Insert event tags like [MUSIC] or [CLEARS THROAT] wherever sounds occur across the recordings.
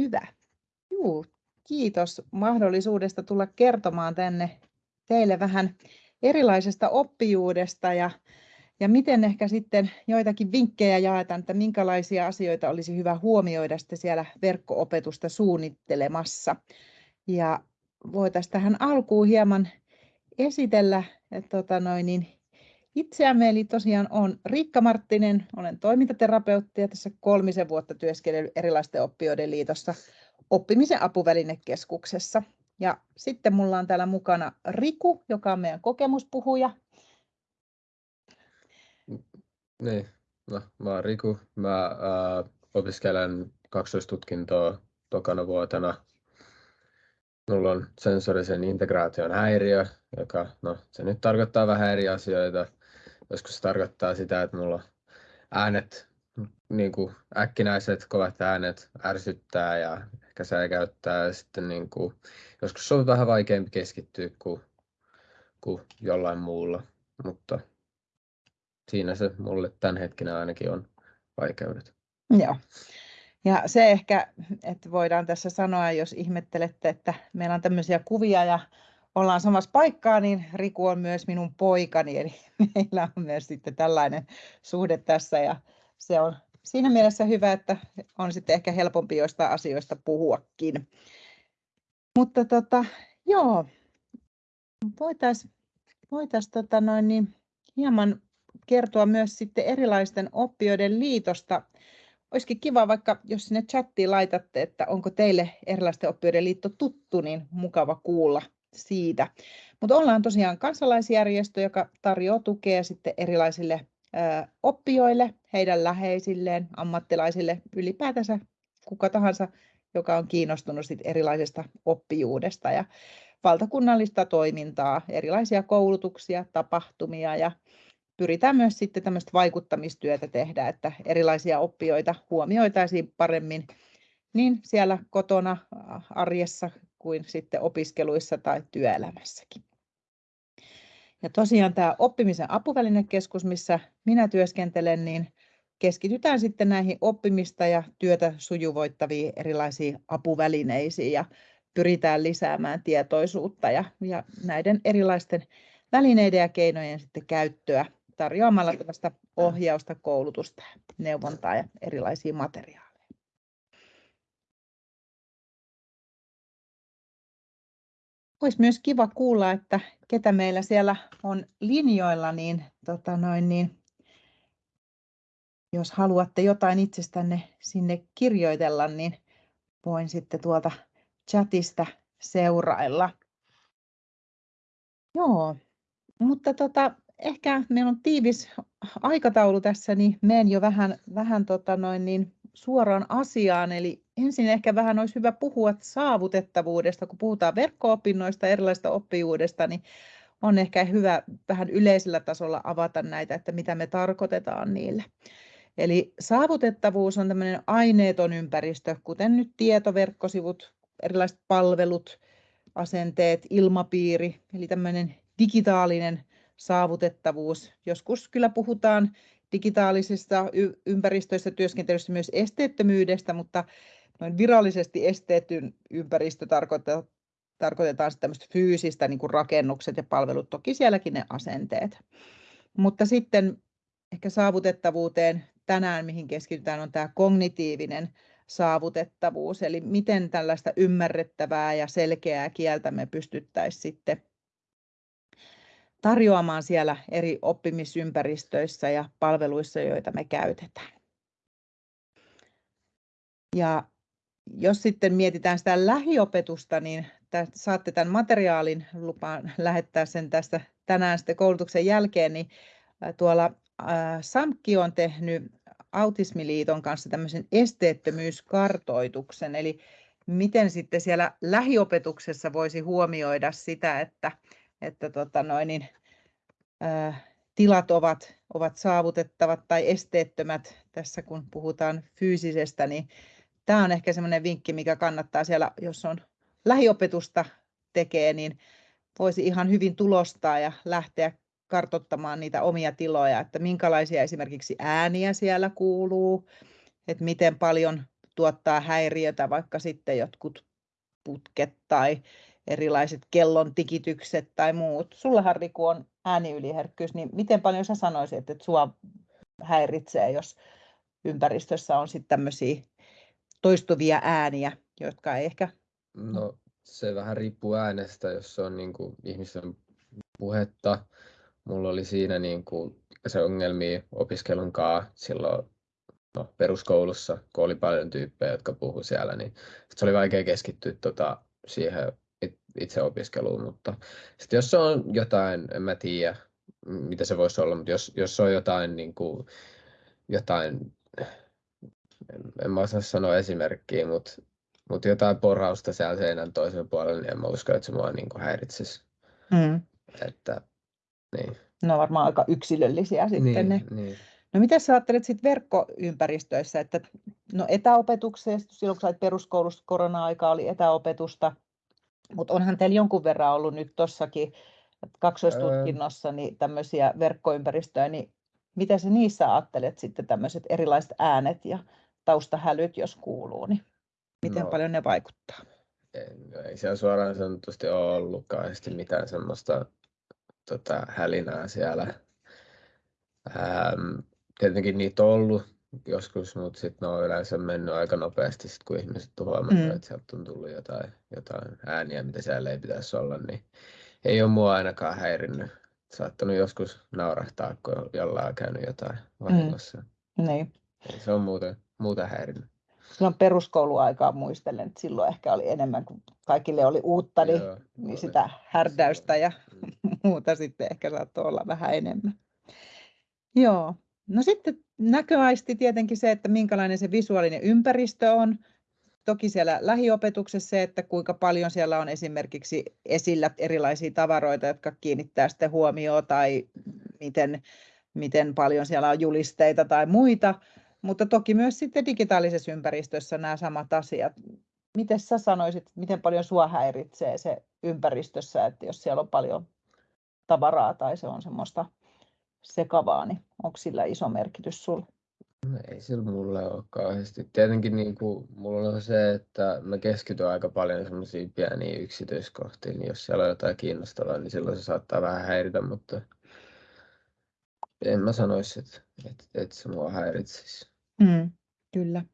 hyvä. Juu, kiitos mahdollisuudesta tulla kertomaan tänne teille vähän erilaisesta oppijuudesta ja, ja miten ehkä sitten joitakin vinkkejä jaetaan, että minkälaisia asioita olisi hyvä huomioida sitten siellä verkko-opetusta suunnittelemassa. Ja voitaisiin tähän alkuun hieman esitellä että tota noin, niin itseämme, eli tosiaan olen Riikka Marttinen, olen toimintaterapeutti ja tässä kolmisen vuotta työskennellyt erilaisten oppijoiden liitossa oppimisen apuvälinekeskuksessa. Ja sitten mulla on täällä mukana Riku, joka on meidän kokemuspuhuja. Niin, no, mä oon Riku. Mä äh, opiskelen kaksoistutkintoa tokana vuotena. Mulla on sensorisen integraation häiriö, joka, no, se nyt tarkoittaa vähän eri asioita. Joskus se tarkoittaa sitä, että mulla äänet, niin kuin äkkinäiset kovat äänet ärsyttää ja ehkä säikäyttää. Ja sitten niin kuin, joskus on vähän vaikeampi keskittyä kuin, kuin jollain muulla, mutta siinä se mulle tämän hetkinä ainakin on vaikeudet. Joo. Ja se ehkä, että voidaan tässä sanoa, jos ihmettelette, että meillä on tämmöisiä kuvia ja ollaan samassa paikkaa, niin Riku on myös minun poikani, eli meillä on myös sitten tällainen suhde tässä ja se on siinä mielessä hyvä, että on sitten ehkä helpompi joista asioista puhuakin. Mutta tota, joo, voitaisiin voitais, tota noin, niin hieman kertoa myös sitten erilaisten oppijoiden liitosta. Olisikin kiva vaikka, jos sinne chattiin laitatte, että onko teille erilaisten oppijoiden liitto tuttu, niin mukava kuulla siitä. Mutta ollaan tosiaan kansalaisjärjestö, joka tarjoaa tukea sitten erilaisille oppijoille, heidän läheisilleen, ammattilaisille, ylipäätänsä kuka tahansa, joka on kiinnostunut sit erilaisesta oppijuudesta ja valtakunnallista toimintaa, erilaisia koulutuksia, tapahtumia ja pyritään myös sitten tämmöistä vaikuttamistyötä tehdä, että erilaisia oppijoita huomioitaisiin paremmin niin siellä kotona arjessa kuin sitten opiskeluissa tai työelämässäkin. Ja tosiaan tämä oppimisen apuvälinekeskus, missä minä työskentelen, niin keskitytään sitten näihin oppimista ja työtä sujuvoittaviin erilaisiin apuvälineisiin ja pyritään lisäämään tietoisuutta ja, ja näiden erilaisten välineiden ja keinojen sitten käyttöä tarjoamalla tällaista ohjausta, koulutusta, neuvontaa ja erilaisia materiaaleja. Olisi myös kiva kuulla, että ketä meillä siellä on linjoilla, niin, tota noin, niin jos haluatte jotain itsestänne sinne kirjoitella, niin voin sitten tuolta chatista seurailla. Joo, mutta tota, ehkä meillä on tiivis aikataulu tässä, niin menen jo vähän, vähän tota noin, niin suoraan asiaan. Eli ensin ehkä vähän olisi hyvä puhua saavutettavuudesta, kun puhutaan verkko-opinnoista, erilaista oppijuudesta, niin on ehkä hyvä vähän yleisellä tasolla avata näitä, että mitä me tarkoitetaan niillä. Eli saavutettavuus on tämmöinen aineeton ympäristö, kuten nyt tietoverkkosivut, erilaiset palvelut, asenteet, ilmapiiri, eli tämmöinen digitaalinen saavutettavuus. Joskus kyllä puhutaan digitaalisista ympäristöissä työskentelyssä myös esteettömyydestä, mutta noin virallisesti esteetyn ympäristö tarkoittaa, tarkoitetaan tämmöistä fyysistä, niin kuin rakennukset ja palvelut, toki sielläkin ne asenteet. Mutta sitten ehkä saavutettavuuteen tänään, mihin keskitytään, on tämä kognitiivinen saavutettavuus, eli miten tällaista ymmärrettävää ja selkeää kieltä me pystyttäisiin sitten tarjoamaan siellä eri oppimisympäristöissä ja palveluissa, joita me käytetään. Ja jos sitten mietitään sitä lähiopetusta, niin saatte tämän materiaalin, lupaan lähettää sen tästä tänään sitten koulutuksen jälkeen, niin tuolla SAMKI on tehnyt Autismiliiton kanssa tämmöisen esteettömyyskartoituksen, eli miten sitten siellä lähiopetuksessa voisi huomioida sitä, että, että tota noin, niin, tilat ovat, ovat saavutettavat tai esteettömät tässä kun puhutaan fyysisestä, niin tämä on ehkä semmoinen vinkki, mikä kannattaa siellä, jos on lähiopetusta tekee, niin voisi ihan hyvin tulostaa ja lähteä kartottamaan niitä omia tiloja, että minkälaisia esimerkiksi ääniä siellä kuuluu, että miten paljon tuottaa häiriötä, vaikka sitten jotkut putket tai erilaiset kellon tikitykset tai muut. Sullahan Riku on ääniyliherkkyys, niin miten paljon sä sanoisit, että sua häiritsee, jos ympäristössä on sitten tämmöisiä toistuvia ääniä, jotka ei ehkä... No se vähän riippuu äänestä, jos se on niin kuin ihmisten puhetta. Mulla oli siinä niin kuin se ongelmia opiskelun kanssa silloin no, peruskoulussa, kun oli paljon tyyppejä, jotka puhu siellä, niin se oli vaikea keskittyä tota, siihen itse opiskeluun, mutta sitten jos on jotain, en mä tiedä mitä se voisi olla, mutta jos, jos on jotain, niin kuin, jotain en, en mä osaa sanoa esimerkkiä, mutta, mutta jotain porausta siellä seinän toisen puolella, niin en mä usko, että se mua niin kuin häiritsisi. Mm. Että, niin. No varmaan aika yksilöllisiä sitten niin, ne. Niin. No mitä sä ajattelet sitten verkkoympäristöissä, että no etäopetuksessa, silloin kun sait peruskoulussa korona-aika oli etäopetusta, mutta onhan teillä jonkun verran ollut nyt tuossakin kaksoistutkinnossa niin tämmöisiä verkkoympäristöjä, niin mitä sä niissä ajattelet sitten tämmöiset erilaiset äänet ja taustahälyt, jos kuuluu, niin miten no, paljon ne vaikuttaa? Ei, no ei siellä suoraan sanotusti ole ollutkaan mitään semmoista tota, hälinää siellä. Ähm, tietenkin niitä on ollut joskus, mutta sitten ne on yleensä mennyt aika nopeasti, sit kun ihmiset on huomannut, mm. että sieltä on tullut jotain, jotain ääniä, mitä siellä ei pitäisi olla, niin ei ole mua ainakaan häirinnyt. Saattanut joskus naurahtaa, kun jollain on käynyt jotain vahingossa. Mm. Niin. Se on muuten, muuten häirinnyt. Silloin peruskouluaikaa muistelen, että silloin ehkä oli enemmän, kun kaikille oli uutta, niin, Joo, niin sitä härdäystä ja mm. [LAUGHS] muuta sitten ehkä saattoi olla vähän enemmän. Joo, No sitten näköaisti tietenkin se, että minkälainen se visuaalinen ympäristö on. Toki siellä lähiopetuksessa se, että kuinka paljon siellä on esimerkiksi esillä erilaisia tavaroita, jotka kiinnittää sitten huomioon tai miten, miten paljon siellä on julisteita tai muita. Mutta toki myös sitten digitaalisessa ympäristössä nämä samat asiat. Miten sä sanoisit, miten paljon sua häiritsee se ympäristössä, että jos siellä on paljon tavaraa tai se on semmoista sekavaa, niin onko sillä iso merkitys sinulle? No ei sillä mulle ole kauheasti. Tietenkin niin kuin, mulla on se, että mä keskityn aika paljon semmoisiin pieniin yksityiskohtiin, niin jos siellä on jotain kiinnostavaa, niin silloin se saattaa vähän häiritä, mutta en mä sanoisi, että, että, että se mua häiritsisi. Mm, kyllä.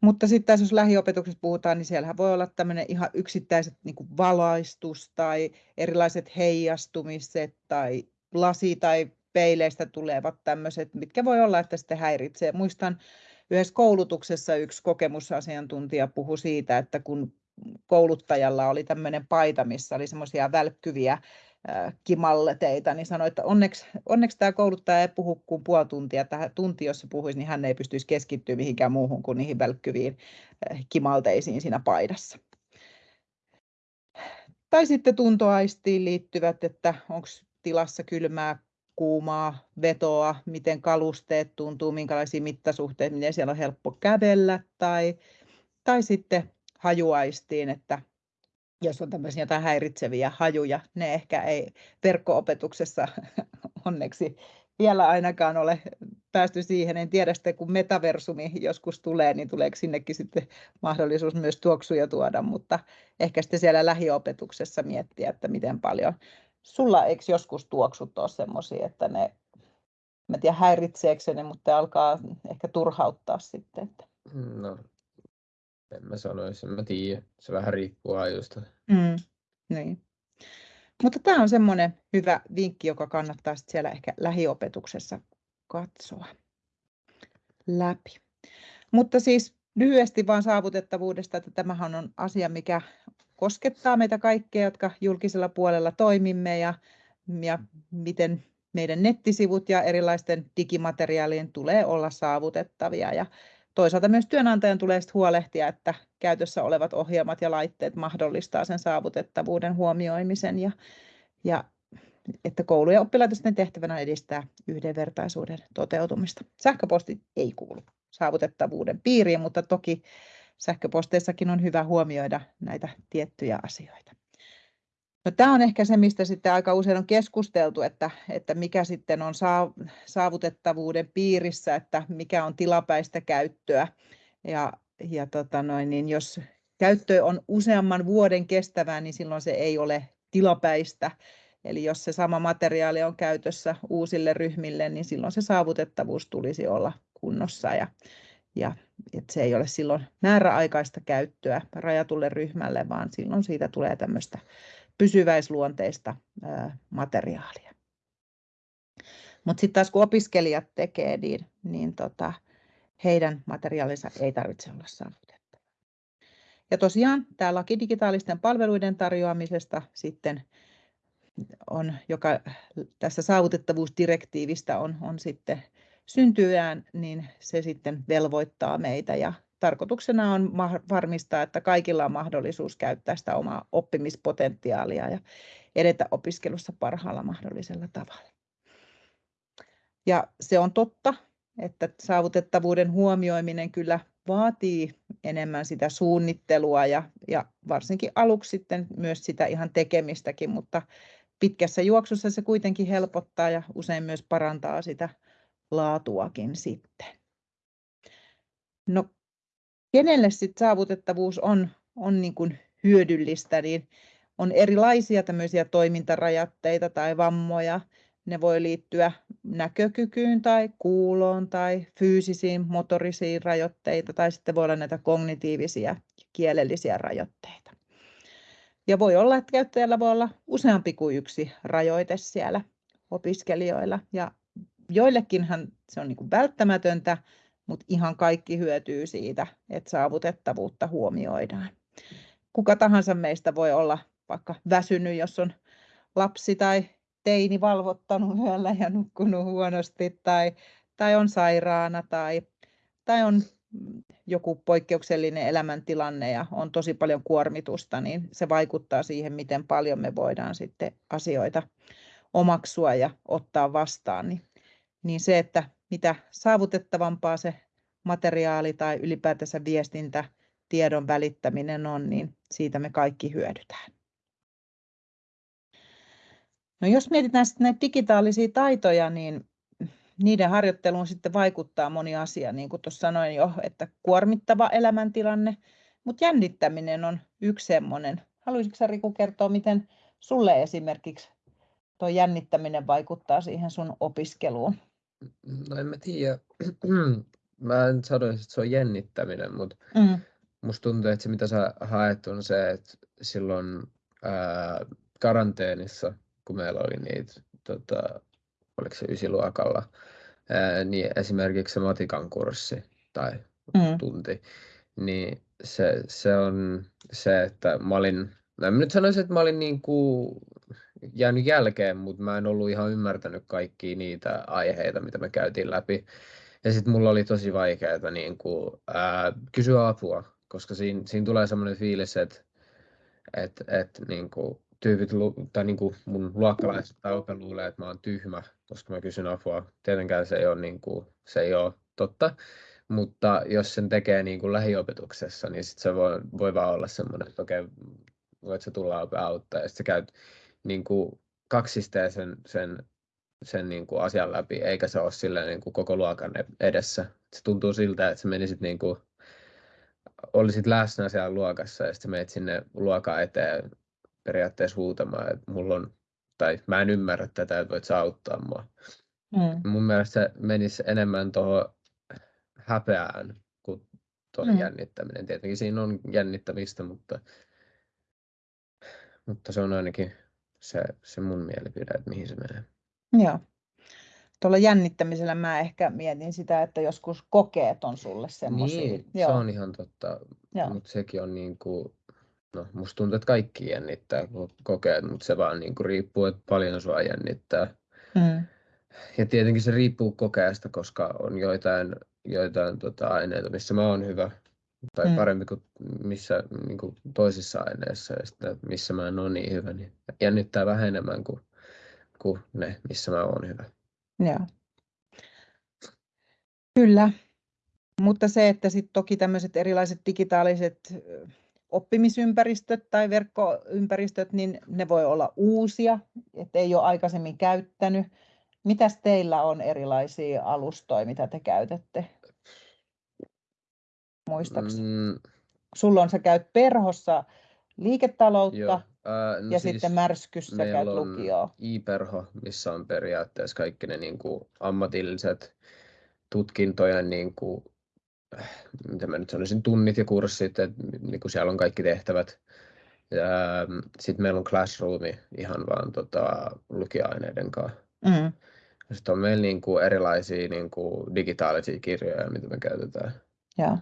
Mutta sitten tässä jos lähiopetuksessa puhutaan, niin siellähän voi olla tämmöinen ihan yksittäiset niin kuin valaistus tai erilaiset heijastumiset tai lasi- tai peileistä tulevat tämmöiset, mitkä voi olla, että sitten häiritsee. Muistan yhdessä koulutuksessa yksi kokemusasiantuntija puhui siitä, että kun kouluttajalla oli tämmöinen paita, missä oli semmoisia välkkyviä kimalleteita, niin sanoi, että onneksi, onneksi tämä kouluttaja ei puhu kuin puoli tuntia. Tähän tunti, jos se puhuisi, niin hän ei pystyisi keskittyä mihinkään muuhun kuin niihin välkkyviin kimalteisiin siinä paidassa. Tai sitten tuntoaistiin liittyvät, että onko tilassa kylmää, kuumaa vetoa, miten kalusteet tuntuu, minkälaisia mittasuhteita, miten siellä on helppo kävellä tai, tai sitten hajuaistiin, että jos on tämmöisiä jotain häiritseviä hajuja, ne ehkä ei verkko-opetuksessa [LAUGHS] onneksi vielä ainakaan ole päästy siihen. En tiedä sitten, kun metaversumi joskus tulee, niin tuleeko sinnekin sitten mahdollisuus myös tuoksuja tuoda, mutta ehkä sitten siellä lähiopetuksessa miettiä, että miten paljon sulla eikö joskus tuoksut ole semmoisia, että ne, mä tiedä häiritseekö ne, mutta ne alkaa ehkä turhauttaa sitten. Että... No, en mä sanoisi, en mä tiedä. Se vähän riippuu ajusta. Mm, niin. Mutta tämä on semmoinen hyvä vinkki, joka kannattaa siellä ehkä lähiopetuksessa katsoa läpi. Mutta siis lyhyesti vaan saavutettavuudesta, että tämähän on asia, mikä koskettaa meitä kaikkia, jotka julkisella puolella toimimme ja, ja miten meidän nettisivut ja erilaisten digimateriaalien tulee olla saavutettavia. Ja toisaalta myös työnantajan tulee huolehtia, että käytössä olevat ohjelmat ja laitteet mahdollistaa sen saavutettavuuden huomioimisen ja, ja että koulu- ja oppilaitosten tehtävänä edistää yhdenvertaisuuden toteutumista. Sähköposti ei kuulu saavutettavuuden piiriin, mutta toki sähköposteissakin on hyvä huomioida näitä tiettyjä asioita. No, tämä on ehkä se, mistä sitten aika usein on keskusteltu, että, että mikä sitten on saavutettavuuden piirissä, että mikä on tilapäistä käyttöä. Ja ja tota noin, niin jos käyttö on useamman vuoden kestävää, niin silloin se ei ole tilapäistä. Eli jos se sama materiaali on käytössä uusille ryhmille, niin silloin se saavutettavuus tulisi olla kunnossa ja, ja että se ei ole silloin määräaikaista käyttöä rajatulle ryhmälle, vaan silloin siitä tulee tämmöistä pysyväisluonteista ää, materiaalia. Mutta sitten taas kun opiskelijat tekee, niin, niin tota, heidän materiaalinsa ei tarvitse olla saavutettava. Ja tosiaan tämä laki digitaalisten palveluiden tarjoamisesta sitten on, joka tässä saavutettavuusdirektiivistä on, on sitten syntyään, niin se sitten velvoittaa meitä ja tarkoituksena on varmistaa, että kaikilla on mahdollisuus käyttää sitä omaa oppimispotentiaalia ja edetä opiskelussa parhaalla mahdollisella tavalla. Ja se on totta, että saavutettavuuden huomioiminen kyllä vaatii enemmän sitä suunnittelua ja, ja varsinkin aluksi sitten myös sitä ihan tekemistäkin, mutta pitkässä juoksussa se kuitenkin helpottaa ja usein myös parantaa sitä laatuakin sitten. No, kenelle sitten saavutettavuus on, on niin kuin hyödyllistä, niin on erilaisia tämmöisiä toimintarajoitteita tai vammoja. Ne voi liittyä näkökykyyn tai kuuloon tai fyysisiin motorisiin rajoitteita tai sitten voi olla näitä kognitiivisia kielellisiä rajoitteita. Ja voi olla, että käyttäjällä voi olla useampi kuin yksi rajoite siellä opiskelijoilla. Ja joillekinhan se on niin kuin välttämätöntä, mutta ihan kaikki hyötyy siitä, että saavutettavuutta huomioidaan. Kuka tahansa meistä voi olla vaikka väsynyt, jos on lapsi tai teini valvottanut yöllä ja nukkunut huonosti tai, tai on sairaana tai, tai on joku poikkeuksellinen elämäntilanne ja on tosi paljon kuormitusta, niin se vaikuttaa siihen, miten paljon me voidaan sitten asioita omaksua ja ottaa vastaan. Niin, niin se, että mitä saavutettavampaa se materiaali tai ylipäätänsä viestintä, tiedon välittäminen on, niin siitä me kaikki hyödytään. No jos mietitään sitten näitä digitaalisia taitoja, niin niiden harjoitteluun sitten vaikuttaa moni asia, niin kuin tuossa sanoin jo, että kuormittava elämäntilanne, mutta jännittäminen on yksi semmoinen. Haluaisitko Riku kertoa, miten sulle esimerkiksi tuo jännittäminen vaikuttaa siihen sun opiskeluun? No en mä tiedä. [CLEARS THROAT] mä en sanoisi, että se on jännittäminen, mutta mm. musta tuntuu, että se mitä sä haet on se, että silloin ää, karanteenissa, kun meillä oli niitä, tota, oliko se ysiluokalla, ää, niin esimerkiksi se matikan kurssi tai mm. tunti, niin se, se on se, että mä olin, no en nyt sanoisi, että mä olin niin kuin jäänyt jälkeen, mutta mä en ollut ihan ymmärtänyt kaikkia niitä aiheita, mitä me käytiin läpi. Ja sitten mulla oli tosi vaikeaa niin kuin, ää, kysyä apua, koska siinä, siinä tulee semmoinen fiilis, että et, et, niin kuin, tyypit tai niin kuin mun luokkalaiset tai ope luulee, että mä oon tyhmä, koska mä kysyn apua. Tietenkään se ei ole, niin kuin, se ei ole totta, mutta jos sen tekee niin kuin lähiopetuksessa, niin sit se voi, voi vaan olla semmoinen, että okei, okay, voit sä tulla auttaa, ja sitten sä käyt niin kuin kaksisteen sen, sen, sen niin kuin asian läpi, eikä se ole silleen niin kuin koko luokan edessä. Se tuntuu siltä, että sä menisit niin kuin, olisit läsnä siellä luokassa ja sitten menet sinne luokan eteen periaatteessa huutamaan, että mulla on, tai mä en ymmärrä tätä, että voit sä auttaa mua. Mm. Mun mielestä se menisi enemmän tuohon häpeään kuin tuohon mm. jännittäminen. Tietenkin siinä on jännittämistä, mutta, mutta se on ainakin se, se mun mielipide, että mihin se menee. Joo. Tuolla jännittämisellä mä ehkä mietin sitä, että joskus kokeet on sulle semmoisia. Niin, Joo. se on ihan totta, mutta sekin on niin kuin, no musta tuntuu, että kaikki jännittää kokeet, mutta se vaan niin kuin riippuu, että paljon sua jännittää. Mm. Ja tietenkin se riippuu kokeesta, koska on joitain, joitain tota, aineita, missä mä oon hyvä, tai mm. parempi kuin missä niin kuin toisissa aineissa, ja sitten missä mä en ole niin hyvä, niin jännittää vähän enemmän kuin, kuin ne, missä mä oon hyvä. Joo. Kyllä, mutta se, että sitten toki tämmöiset erilaiset digitaaliset oppimisympäristöt tai verkkoympäristöt, niin ne voi olla uusia, että ei ole aikaisemmin käyttänyt. Mitäs teillä on erilaisia alustoja, mitä te käytätte? Muistaakseni? Mm, Sulla on, sä käyt perhossa liiketaloutta joo. Ää, no ja siis sitten märskyssä käyt meillä on lukioa. iPerho, missä on periaatteessa kaikki ne niin kuin ammatilliset tutkintojen, niin kuin, äh, mitä mä nyt sanoisin, tunnit ja kurssit, että niin kuin siellä on kaikki tehtävät. Sitten meillä on classroomi ihan vaan tota, lukioaineiden kanssa. Mm. Sitten on meillä niin kuin erilaisia niin kuin digitaalisia kirjoja, mitä me käytetään. Joo.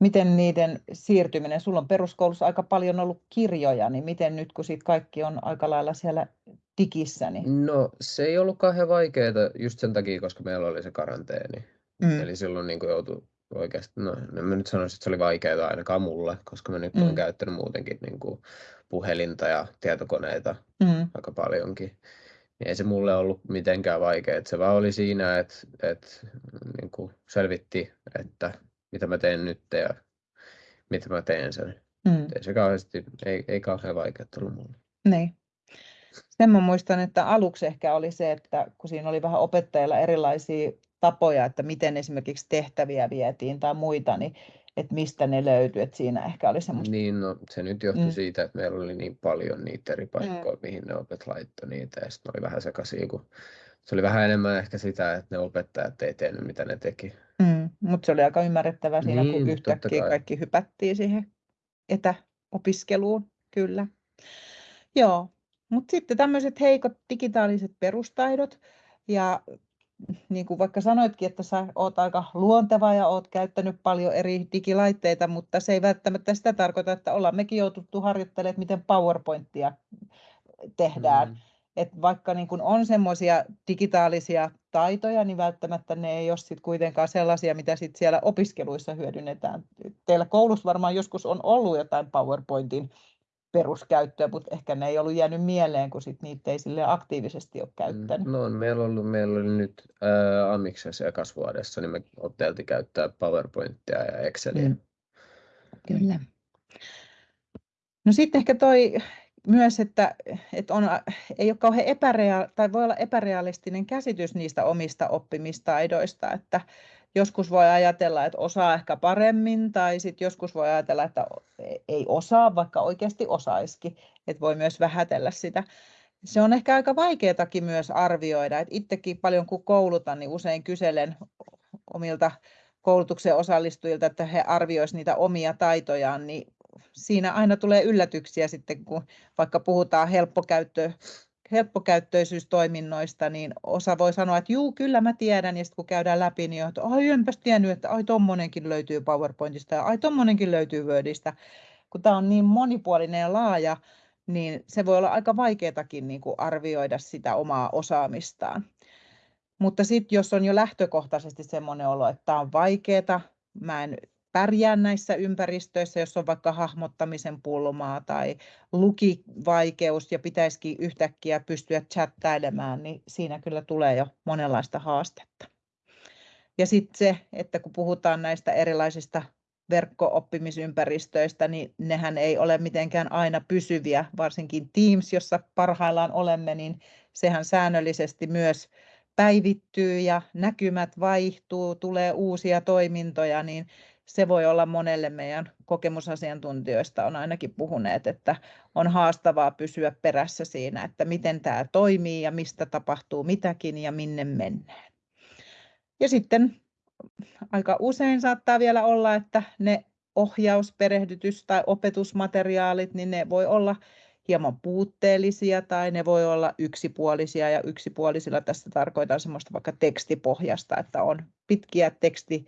Miten niiden siirtyminen, sulla on peruskoulussa aika paljon ollut kirjoja, niin miten nyt kun sit kaikki on aika lailla siellä digissä, niin No se ei ollut kauhean vaikeaa just sen takia, koska meillä oli se karanteeni. mm. Eli silloin niin joutui oikeasti, no en mä nyt sanoisi, että se oli vaikeaa ainakaan mulle, koska mä nyt olen Mm. käyttänyt muutenkin niin kuin puhelinta ja tietokoneita Mm. aika paljonkin. Niin ei se mulle ollut mitenkään vaikeaa. Se vaan oli siinä, että, että niin kuin selvitti, että mitä mä teen nyt ja mitä mä teen sen. Mm. Ei se kauheasti, ei, ei kauhean vaikeaa ollut mulle. Niin. Sen mä muistan, että aluksi ehkä oli se, että kun siinä oli vähän opettajilla erilaisia tapoja, että miten esimerkiksi tehtäviä vietiin tai muita, niin että mistä ne löytyi, että siinä ehkä oli semmoista. Niin, no se nyt johtui Mm. siitä, että meillä oli niin paljon niitä eri paikkoja, mihin ne opet laittoi niitä, ja sitten oli vähän sekaisin, kun se oli vähän enemmän ehkä sitä, että ne opettajat ei tiennyt, mitä ne teki. Mm. Mutta se oli aika ymmärrettävää siinä, kun Niin, totta yhtäkkiä kai. kaikki hypättiin siihen etäopiskeluun, kyllä. Joo, mutta sitten tämmöiset heikot digitaaliset perustaidot ja niin kuin vaikka sanoitkin, että sä oot aika luonteva ja oot käyttänyt paljon eri digilaitteita, mutta se ei välttämättä sitä tarkoita, että ollaan mekin joututtu harjoittelemaan, miten PowerPointia tehdään. Mm. Et vaikka niin kun on semmoisia digitaalisia taitoja, niin välttämättä ne ei ole sit kuitenkaan sellaisia, mitä sit siellä opiskeluissa hyödynnetään. Teillä koulussa varmaan joskus on ollut jotain PowerPointin peruskäyttöä, mutta ehkä ne ei ollut jäänyt mieleen, kun sit niitä ei sille aktiivisesti ole käyttänyt. No on meillä ollut, meillä oli nyt ää, Amiksessa ja kasvuadessa, niin me oteltiin käyttää PowerPointia ja Exceliä. Mm. Kyllä. No sitten ehkä toi myös, että, että on, ei ole kauhean epärea- tai voi olla epärealistinen käsitys niistä omista oppimistaidoista, että joskus voi ajatella, että osaa ehkä paremmin, tai sitten joskus voi ajatella, että ei osaa, vaikka oikeasti osaisikin, että voi myös vähätellä sitä. Se on ehkä aika vaikeatakin myös arvioida, että itsekin paljon kun koulutan, niin usein kyselen omilta koulutuksen osallistujilta, että he arvioisivat niitä omia taitojaan, niin siinä aina tulee yllätyksiä sitten, kun vaikka puhutaan helppokäyttö, helppokäyttöisyystoiminnoista, niin osa voi sanoa, että juu, kyllä mä tiedän, ja sitten kun käydään läpi, niin että ai enpäs tiennyt, että ai tommonenkin löytyy PowerPointista ja ai tommonenkin löytyy Wordista. Kun tämä on niin monipuolinen ja laaja, niin se voi olla aika vaikeatakin niin kuin arvioida sitä omaa osaamistaan. Mutta sitten jos on jo lähtökohtaisesti semmoinen olo, että tämä on vaikeaa, mä en pärjää näissä ympäristöissä, jos on vaikka hahmottamisen pulmaa tai lukivaikeus ja pitäisikin yhtäkkiä pystyä chattailemaan, niin siinä kyllä tulee jo monenlaista haastetta. Ja sitten se, että kun puhutaan näistä erilaisista verkko-oppimisympäristöistä, niin nehän ei ole mitenkään aina pysyviä, varsinkin Teams, jossa parhaillaan olemme, niin sehän säännöllisesti myös päivittyy ja näkymät vaihtuu, tulee uusia toimintoja, niin se voi olla monelle meidän kokemusasiantuntijoista on ainakin puhuneet, että on haastavaa pysyä perässä siinä, että miten tämä toimii ja mistä tapahtuu mitäkin ja minne mennään. Ja sitten aika usein saattaa vielä olla, että ne ohjaus, perehdytys tai opetusmateriaalit, niin ne voi olla hieman puutteellisia tai ne voi olla yksipuolisia ja yksipuolisilla tässä tarkoitan semmoista vaikka tekstipohjasta, että on pitkiä teksti,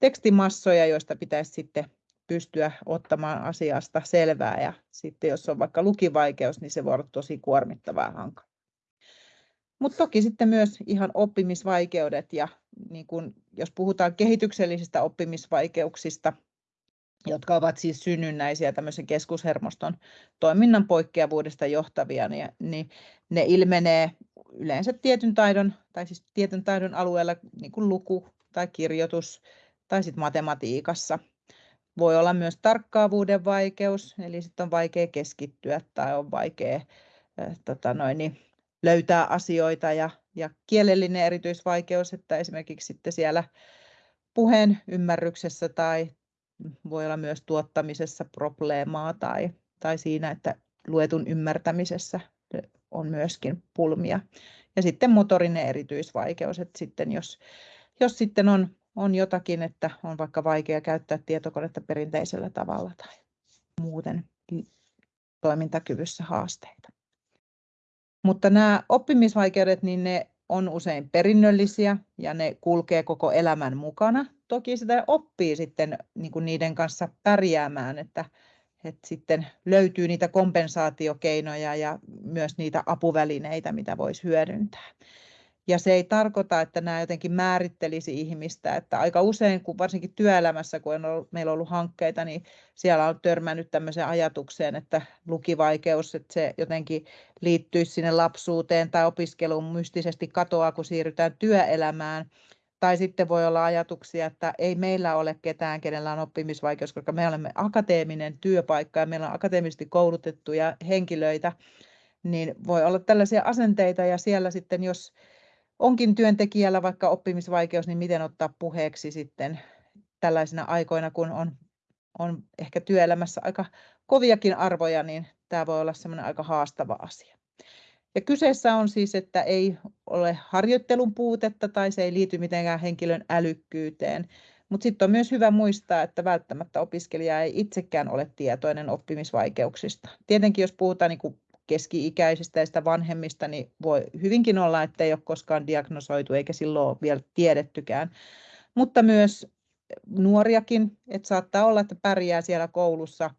tekstimassoja, joista pitäisi sitten pystyä ottamaan asiasta selvää ja sitten jos on vaikka lukivaikeus, niin se voi olla tosi kuormittavaa ja. Mutta toki sitten myös ihan oppimisvaikeudet ja niin kun, jos puhutaan kehityksellisistä oppimisvaikeuksista, jotka ovat siis synnynnäisiä tämmöisen keskushermoston toiminnan poikkeavuudesta johtavia, niin, niin ne ilmenee yleensä tietyn taidon, tai siis tietyn taidon alueella, niin kuin luku tai kirjoitus tai sitten matematiikassa. Voi olla myös tarkkaavuuden vaikeus, eli sitten on vaikea keskittyä tai on vaikea äh, tota noin, niin löytää asioita ja, ja kielellinen erityisvaikeus, että esimerkiksi sitten siellä puheen ymmärryksessä tai voi olla myös tuottamisessa probleemaa tai, tai siinä, että luetun ymmärtämisessä on myöskin pulmia. Ja sitten motorinen erityisvaikeus, että sitten jos, jos sitten on, on jotakin, että on vaikka vaikea käyttää tietokonetta perinteisellä tavalla tai muuten toimintakyvyssä haasteita. Mutta nämä oppimisvaikeudet, niin ne on usein perinnöllisiä ja ne kulkee koko elämän mukana. Toki sitä oppii sitten niin kuin niiden kanssa pärjäämään, että, että sitten löytyy niitä kompensaatiokeinoja ja myös niitä apuvälineitä, mitä voisi hyödyntää. Ja se ei tarkoita, että nämä jotenkin määrittelisi ihmistä, että aika usein, kun varsinkin työelämässä, kun on ollut, meillä on ollut hankkeita, niin siellä on törmännyt tämmöiseen ajatukseen, että lukivaikeus, että se jotenkin liittyisi sinne lapsuuteen tai opiskeluun mystisesti katoaa, kun siirrytään työelämään. Tai sitten voi olla ajatuksia, että ei meillä ole ketään, kenellä on oppimisvaikeus, koska me olemme akateeminen työpaikka ja meillä on akateemisesti koulutettuja henkilöitä, niin voi olla tällaisia asenteita ja siellä sitten, jos onkin työntekijällä vaikka oppimisvaikeus, niin miten ottaa puheeksi sitten tällaisina aikoina, kun on, on ehkä työelämässä aika koviakin arvoja, niin tämä voi olla semmoinen aika haastava asia. Ja kyseessä on siis, että ei ole harjoittelun puutetta tai se ei liity mitenkään henkilön älykkyyteen, mutta sitten on myös hyvä muistaa, että välttämättä opiskelija ei itsekään ole tietoinen oppimisvaikeuksista. Tietenkin jos puhutaan niin keski-ikäisistä ja sitä vanhemmista, niin voi hyvinkin olla, että ei ole koskaan diagnosoitu eikä silloin ole vielä tiedettykään. Mutta myös nuoriakin, että saattaa olla, että pärjää siellä koulussa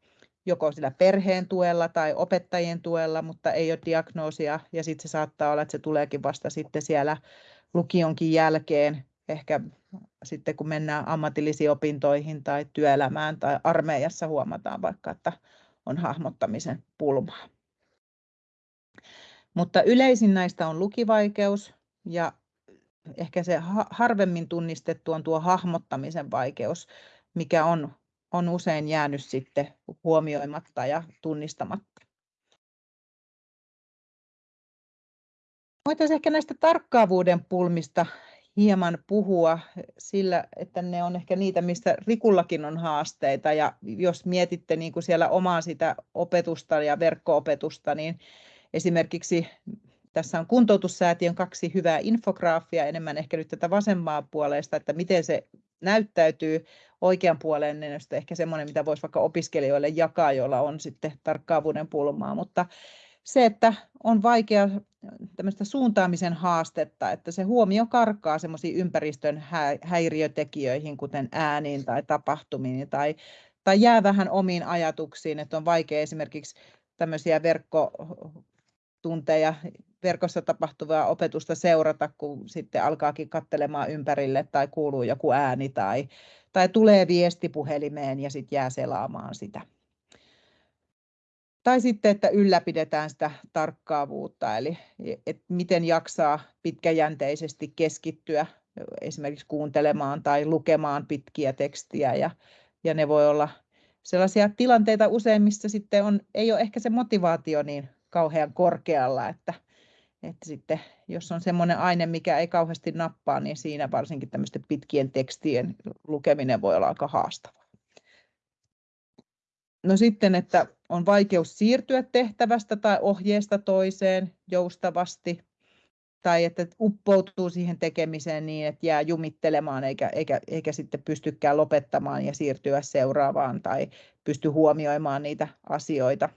joko sillä perheen tuella tai opettajien tuella, mutta ei ole diagnoosia ja sitten se saattaa olla, että se tuleekin vasta sitten siellä lukionkin jälkeen, ehkä sitten kun mennään ammatillisiin opintoihin tai työelämään tai armeijassa huomataan vaikka, että on hahmottamisen pulmaa. Mutta yleisin näistä on lukivaikeus ja ehkä se harvemmin tunnistettu on tuo hahmottamisen vaikeus, mikä on, on usein jäänyt sitten huomioimatta ja tunnistamatta. Voitaisiin ehkä näistä tarkkaavuuden pulmista hieman puhua sillä, että ne on ehkä niitä, mistä Rikullakin on haasteita. Ja jos mietitte niin kuin siellä omaa sitä opetusta ja verkko-opetusta, niin Esimerkiksi tässä on kuntoutussäätiön kaksi hyvää infograafia, enemmän ehkä nyt tätä vasemmaa puolesta, että miten se näyttäytyy oikean puolen, niin ehkä semmoinen, mitä voisi vaikka opiskelijoille jakaa, joilla on sitten tarkkaavuuden pulmaa, mutta se, että on vaikea tämmöistä suuntaamisen haastetta, että se huomio karkaa semmoisiin ympäristön häiriötekijöihin, kuten ääniin tai tapahtumiin, tai, tai jää vähän omiin ajatuksiin, että on vaikea esimerkiksi tämmöisiä verkko tunteja verkossa tapahtuvaa opetusta seurata, kun sitten alkaakin katselemaan ympärille tai kuuluu joku ääni tai, tai tulee viesti puhelimeen ja sitten jää selaamaan sitä. Tai sitten, että ylläpidetään sitä tarkkaavuutta, eli että miten jaksaa pitkäjänteisesti keskittyä esimerkiksi kuuntelemaan tai lukemaan pitkiä tekstiä. Ja, ja ne voi olla sellaisia tilanteita usein, missä sitten on, ei ole ehkä se motivaatio niin kauhean korkealla, että, että sitten jos on semmoinen aine, mikä ei kauheasti nappaa, niin siinä varsinkin tämmöisten pitkien tekstien lukeminen voi olla aika haastavaa. No sitten, että on vaikeus siirtyä tehtävästä tai ohjeesta toiseen joustavasti, tai että uppoutuu siihen tekemiseen niin, että jää jumittelemaan eikä, eikä, eikä sitten pystykään lopettamaan ja siirtyä seuraavaan tai pysty huomioimaan niitä asioita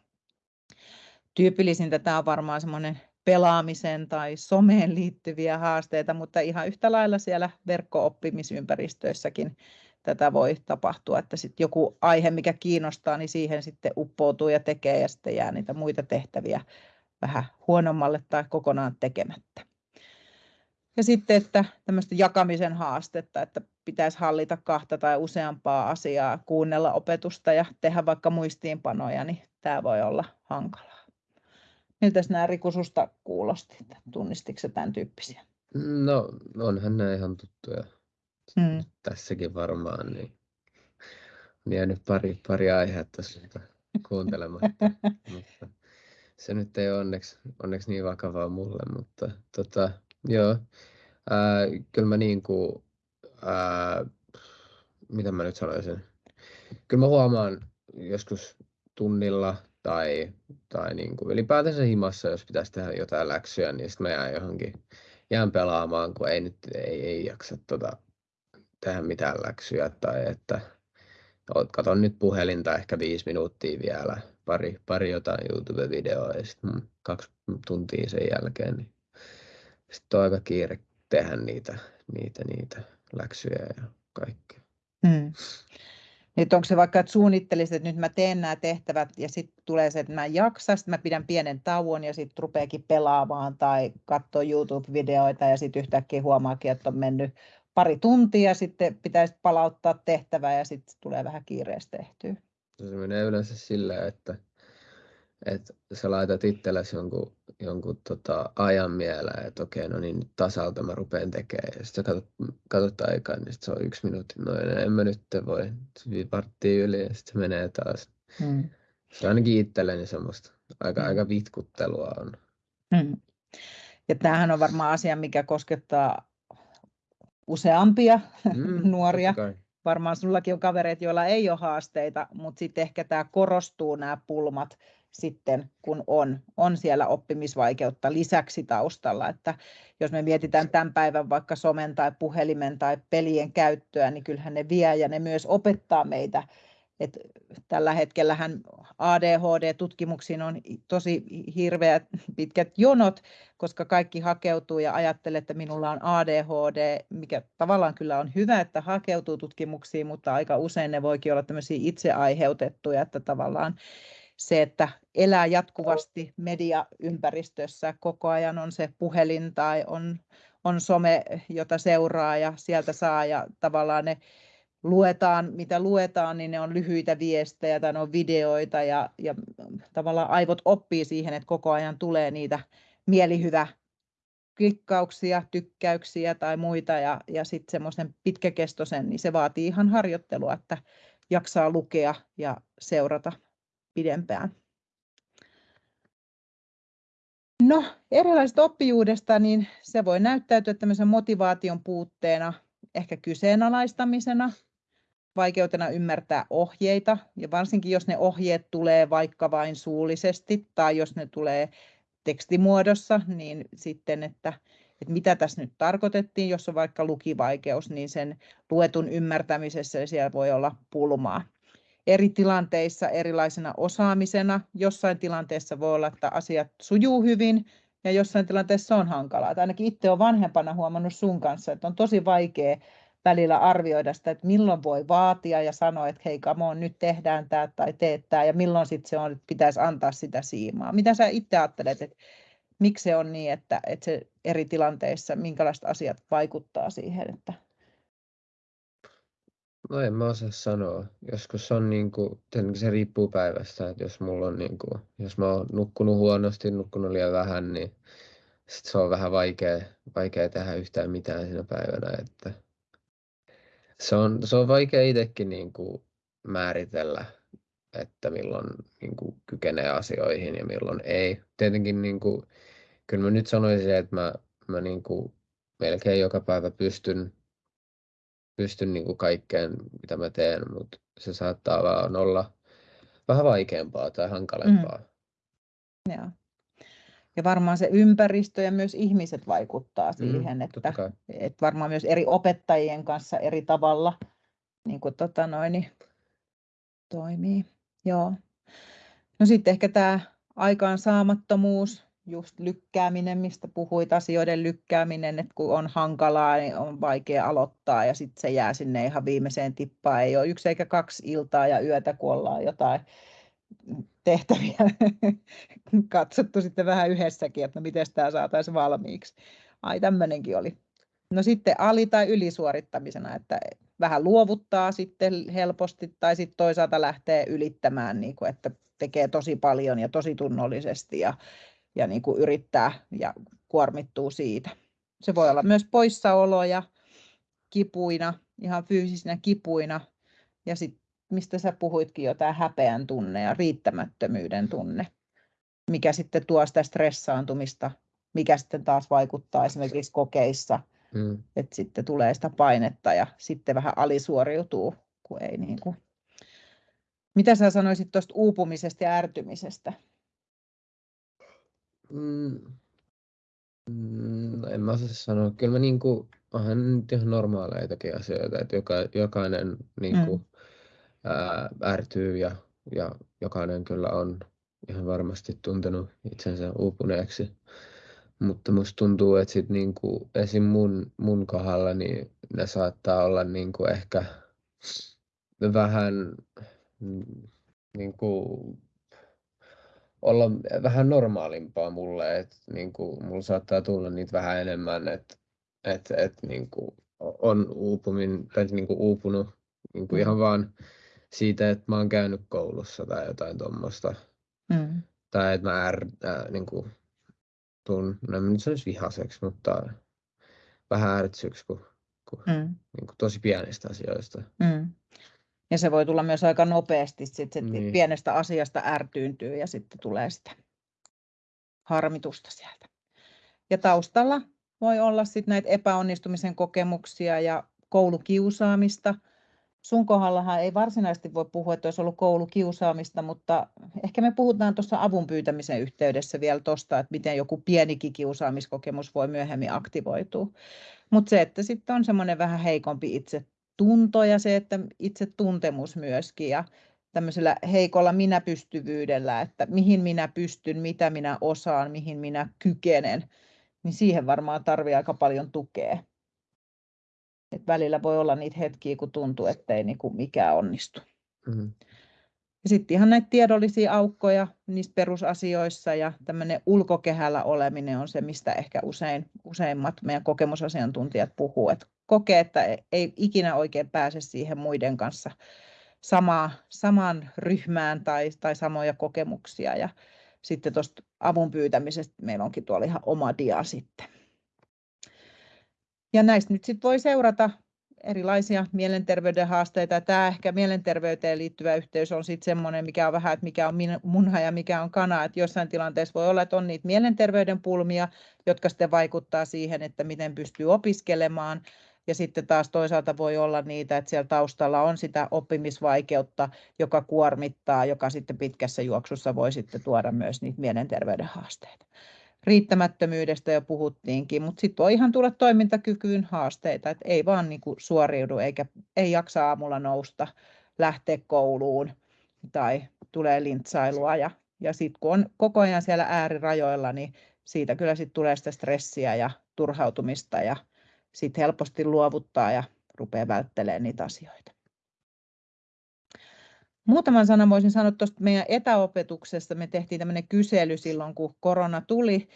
tyypillisintä tämä on varmaan semmoinen pelaamisen tai someen liittyviä haasteita, mutta ihan yhtä lailla siellä verkko-oppimisympäristöissäkin tätä voi tapahtua, että sitten joku aihe, mikä kiinnostaa, niin siihen sitten uppoutuu ja tekee ja sitten jää niitä muita tehtäviä vähän huonommalle tai kokonaan tekemättä. Ja sitten, että tämmöistä jakamisen haastetta, että pitäisi hallita kahta tai useampaa asiaa, kuunnella opetusta ja tehdä vaikka muistiinpanoja, niin tämä voi olla hankalaa. Miltä nämä Riku susta kuulosti? Tunnistitko tämän tyyppisiä? No onhan nämä ihan tuttuja. Hmm. Tässäkin varmaan niin on jäänyt pari, pari aihetta siltä kuuntelematta. [LAUGHS] mutta se nyt ei ole onneksi, onneksi niin vakavaa mulle, mutta tota, joo, ää, kyllä mä niin kuin, ää, mitä mä nyt sanoisin. Kyllä mä huomaan joskus tunnilla tai, tai niin kuin ylipäätänsä himassa, jos pitäisi tehdä jotain läksyjä, niin sitten mä jään johonkin, jään pelaamaan, kun ei nyt ei, ei jaksa tota, tehdä mitään läksyjä tai että katon nyt puhelinta ehkä viisi minuuttia vielä, pari, pari jotain YouTube-videoa ja sitten kaksi tuntia sen jälkeen, niin sitten on aika kiire tehdä niitä, niitä, niitä läksyjä ja kaikkea. Hmm. Nyt onko se vaikka, että suunnittelisit, että nyt mä teen nämä tehtävät ja sitten tulee se, että mä en jaksa, sitten mä pidän pienen tauon ja sitten rupeakin pelaamaan tai katsoa YouTube-videoita ja sitten yhtäkkiä huomaakin, että on mennyt pari tuntia, sitten pitäisi palauttaa tehtävä ja sitten tulee vähän kiireesti tehtyä. Se menee yleensä silleen, että, että sä laitat itsellesi jonkun, jonkun tota ajan mieleen, että okei, no niin nyt tasalta mä rupean tekemään. Ja sitten sä katsot, katsot aikaa, niin sit se on yksi minuutti. No en mä nyt voi varttia yli ja sitten se menee taas. Hmm. Se ainakin itselleni semmoista aika, hmm. aika vitkuttelua on. Hmm. Ja tämähän on varmaan asia, mikä koskettaa useampia [LAUGHS] mm, nuoria. Varmaan sullakin on kavereita, joilla ei ole haasteita, mutta sitten ehkä tämä korostuu nämä pulmat sitten, kun on, on siellä oppimisvaikeutta lisäksi taustalla. Että jos me mietitään tämän päivän vaikka somen tai puhelimen tai pelien käyttöä, niin kyllähän ne vie ja ne myös opettaa meitä et tällä hetkellähän ADHD-tutkimuksiin on tosi hirveät pitkät jonot, koska kaikki hakeutuu ja ajattelee, että minulla on ADHD, mikä tavallaan kyllä on hyvä, että hakeutuu tutkimuksiin, mutta aika usein ne voikin olla tämmöisiä itse aiheutettuja, että tavallaan se, että elää jatkuvasti mediaympäristössä, koko ajan on se puhelin tai on, on some, jota seuraa ja sieltä saa ja tavallaan ne luetaan, mitä luetaan, niin ne on lyhyitä viestejä tai ne on videoita ja, ja tavallaan aivot oppii siihen, että koko ajan tulee niitä mielihyvä klikkauksia, tykkäyksiä tai muita ja, ja sitten semmoisen pitkäkestoisen, niin se vaatii ihan harjoittelua, että jaksaa lukea ja seurata pidempään. No, erilaiset oppijuudesta, niin se voi näyttäytyä tämmöisen motivaation puutteena, ehkä kyseenalaistamisena, vaikeutena ymmärtää ohjeita, ja varsinkin jos ne ohjeet tulee vaikka vain suullisesti tai jos ne tulee tekstimuodossa, niin sitten, että, että mitä tässä nyt tarkoitettiin, jos on vaikka lukivaikeus, niin sen luetun ymmärtämisessä siellä voi olla pulmaa. Eri tilanteissa erilaisena osaamisena, jossain tilanteessa voi olla, että asiat sujuu hyvin, ja jossain tilanteessa on hankalaa. Tai ainakin itse olen vanhempana huomannut sun kanssa, että on tosi vaikea välillä arvioida sitä, että milloin voi vaatia ja sanoa, että hei, come on, nyt tehdään tämä tai teet tämä, ja milloin sitten se on, että pitäisi antaa sitä siimaa. Mitä sä itse ajattelet, että miksi se on niin, että, että se eri tilanteissa, minkälaiset asiat vaikuttaa siihen, että No en mä osaa sanoa. Joskus on niin kuin, se riippuu päivästä, että jos mulla on niin kuin, jos mä oon nukkunut huonosti, nukkunut liian vähän, niin sit se on vähän vaikea, vaikea tehdä yhtään mitään siinä päivänä, että se on, se on vaikea itsekin niin kuin määritellä, että milloin niin kuin kykenee asioihin ja milloin ei. Tietenkin niin kuin, kyllä mä nyt sanoisin, että mä, mä niin kuin melkein joka päivä pystyn, pystyn niin kuin kaikkeen, mitä mä teen, mutta se saattaa vaan olla vähän vaikeampaa tai hankalempaa. Mm. Joo. Ja varmaan se ympäristö ja myös ihmiset vaikuttaa mm, siihen, mm, että, että varmaan myös eri opettajien kanssa eri tavalla niin kuin, tota noin, niin toimii. Joo. No sitten ehkä tämä aikaansaamattomuus, just lykkääminen, mistä puhuit, asioiden lykkääminen, että kun on hankalaa, niin on vaikea aloittaa ja sitten se jää sinne ihan viimeiseen tippaan. Ei ole yksi eikä kaksi iltaa ja yötä, kun ollaan jotain tehtäviä [LAUGHS] katsottu sitten vähän yhdessäkin, että no miten tämä saataisiin valmiiksi. Ai tämmöinenkin oli. No sitten ali- tai ylisuorittamisena, että vähän luovuttaa sitten helposti tai sitten toisaalta lähtee ylittämään, niin kuin, että tekee tosi paljon ja tosi tunnollisesti ja, ja niin kuin yrittää ja kuormittuu siitä. Se voi olla myös poissaoloja kipuina, ihan fyysisinä kipuina ja sitten mistä sä puhuitkin jo, tämä häpeän tunne ja riittämättömyyden tunne, mikä sitten tuo sitä stressaantumista, mikä sitten taas vaikuttaa esimerkiksi kokeissa Mm. Että sitten tulee sitä painetta ja sitten vähän alisuoriutuu, kun ei niin kuin... Mitä sä sanoisit tuosta uupumisesta ja ärtymisestä? Mm. Mm, no en mä osaa sanoa. Kyllä mä niinku, onhan nyt ihan normaaleitakin asioita, että joka, jokainen niinku, mm. ää, ärtyy ja, ja jokainen kyllä on ihan varmasti tuntenut itsensä uupuneeksi. Mutta musta tuntuu, että sit niinku, esim. mun, mun kohdalla niin ne saattaa olla niinku ehkä vähän mm, niinku, olla vähän normaalimpaa mulle, että niinku, mulla saattaa tulla niitä vähän enemmän, että et, et, niinku, on uupumin, tai niinku uupunut niinku mm. ihan vaan siitä, että mä oon käynyt koulussa tai jotain tuommoista. Mm. Tai että mä är, äh, niinku, tuun, no en nyt sanoisi vihaseksi, mutta vähän ärtsyksi kuin, kuin, mm. niin kuin tosi pienistä asioista. Mm. Ja se voi tulla myös aika nopeasti, sit se niin. pienestä asiasta ärtyyntyy ja sitten tulee sitä harmitusta sieltä. Ja taustalla voi olla sitten näitä epäonnistumisen kokemuksia ja koulukiusaamista – sun kohdallahan ei varsinaisesti voi puhua, että olisi ollut koulukiusaamista, mutta ehkä me puhutaan tuossa avun pyytämisen yhteydessä vielä tuosta, että miten joku pienikin kiusaamiskokemus voi myöhemmin aktivoitua. Mutta se, että sitten on semmoinen vähän heikompi itse tunto ja se, että itse tuntemus myöskin ja tämmöisellä heikolla minäpystyvyydellä, että mihin minä pystyn, mitä minä osaan, mihin minä kykenen, niin siihen varmaan tarvii aika paljon tukea. Et välillä voi olla niitä hetkiä, kun tuntuu, ettei niinku mikään onnistu. Mm-hmm. Ja sitten ihan näitä tiedollisia aukkoja niissä perusasioissa ja tämmöinen ulkokehällä oleminen on se, mistä ehkä usein, useimmat meidän kokemusasiantuntijat puhuu, että kokee, että ei ikinä oikein pääse siihen muiden kanssa samaa, samaan ryhmään tai, tai samoja kokemuksia. Ja sitten tuosta avun pyytämisestä meillä onkin tuolla ihan oma dia sitten. Ja näistä nyt sitten voi seurata erilaisia mielenterveyden haasteita. Tämä ehkä mielenterveyteen liittyvä yhteys on sitten semmoinen, mikä on vähän, että mikä on munha ja mikä on kana. Että jossain tilanteessa voi olla, että on niitä mielenterveyden pulmia, jotka sitten vaikuttaa siihen, että miten pystyy opiskelemaan. Ja sitten taas toisaalta voi olla niitä, että siellä taustalla on sitä oppimisvaikeutta, joka kuormittaa, joka sitten pitkässä juoksussa voi sitten tuoda myös niitä mielenterveyden haasteita riittämättömyydestä jo puhuttiinkin, mutta sitten voi ihan tulla toimintakykyyn haasteita, että ei vaan niin kuin suoriudu eikä ei jaksa aamulla nousta, lähteä kouluun tai tulee lintsailua ja, ja sitten kun on koko ajan siellä äärirajoilla, niin siitä kyllä sitten tulee sitä stressiä ja turhautumista ja sitten helposti luovuttaa ja rupeaa välttelemään niitä asioita. Muutaman sanan voisin sanoa tuosta meidän etäopetuksesta. Me tehtiin tämmöinen kysely silloin, kun korona tuli.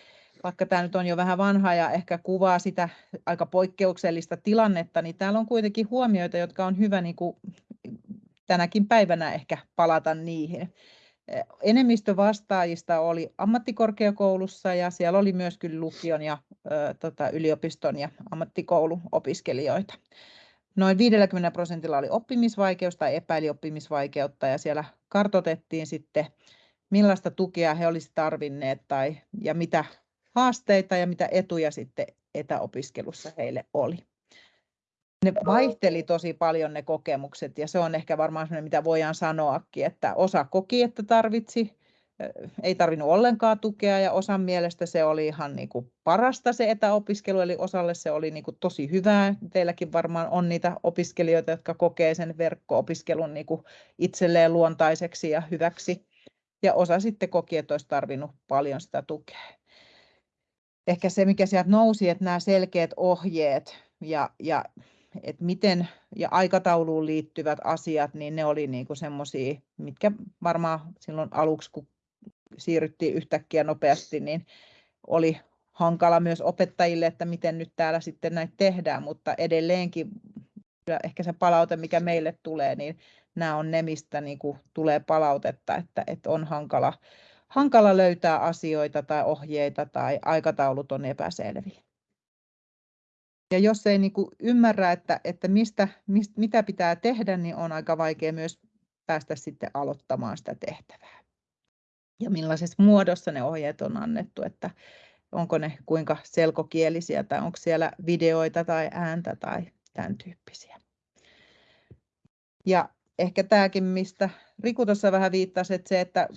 Vaikka tämä nyt on jo vähän vanha ja ehkä kuvaa sitä aika poikkeuksellista tilannetta, niin täällä on kuitenkin huomioita, jotka on hyvä niin kuin tänäkin päivänä ehkä palata niihin. Enemmistö vastaajista oli ammattikorkeakoulussa ja siellä oli myös kyllä lukion ja ö, tota, yliopiston ja ammattikouluopiskelijoita. Noin 50 prosentilla oli oppimisvaikeus tai epäili oppimisvaikeutta ja siellä kartotettiin sitten, millaista tukea he olisivat tarvinneet tai, ja mitä haasteita ja mitä etuja sitten etäopiskelussa heille oli. Ne vaihteli tosi paljon ne kokemukset ja se on ehkä varmaan sellainen, mitä voidaan sanoakin, että osa koki, että tarvitsi ei tarvinnut ollenkaan tukea ja osan mielestä se oli ihan niin kuin parasta se etäopiskelu, eli osalle se oli niin kuin tosi hyvää. Teilläkin varmaan on niitä opiskelijoita, jotka kokee sen verkko-opiskelun niin kuin itselleen luontaiseksi ja hyväksi. Ja osa sitten koki, että olisi tarvinnut paljon sitä tukea. Ehkä se, mikä sieltä nousi, että nämä selkeät ohjeet ja, ja että miten ja aikatauluun liittyvät asiat, niin ne oli niin semmoisia, mitkä varmaan silloin aluksi, kun siirryttiin yhtäkkiä nopeasti, niin oli hankala myös opettajille, että miten nyt täällä sitten näitä tehdään, mutta edelleenkin ehkä se palaute, mikä meille tulee, niin nämä on ne, mistä niin kuin tulee palautetta, että, että on hankala, hankala löytää asioita tai ohjeita tai aikataulut on epäselviä. Ja jos ei niin kuin ymmärrä, että, että mistä, mistä, mitä pitää tehdä, niin on aika vaikea myös päästä sitten aloittamaan sitä tehtävää ja millaisessa muodossa ne ohjeet on annettu. Että onko ne kuinka selkokielisiä tai onko siellä videoita tai ääntä tai tämän tyyppisiä. Ja ehkä tämäkin, mistä Riku tuossa vähän viittasi, että se, että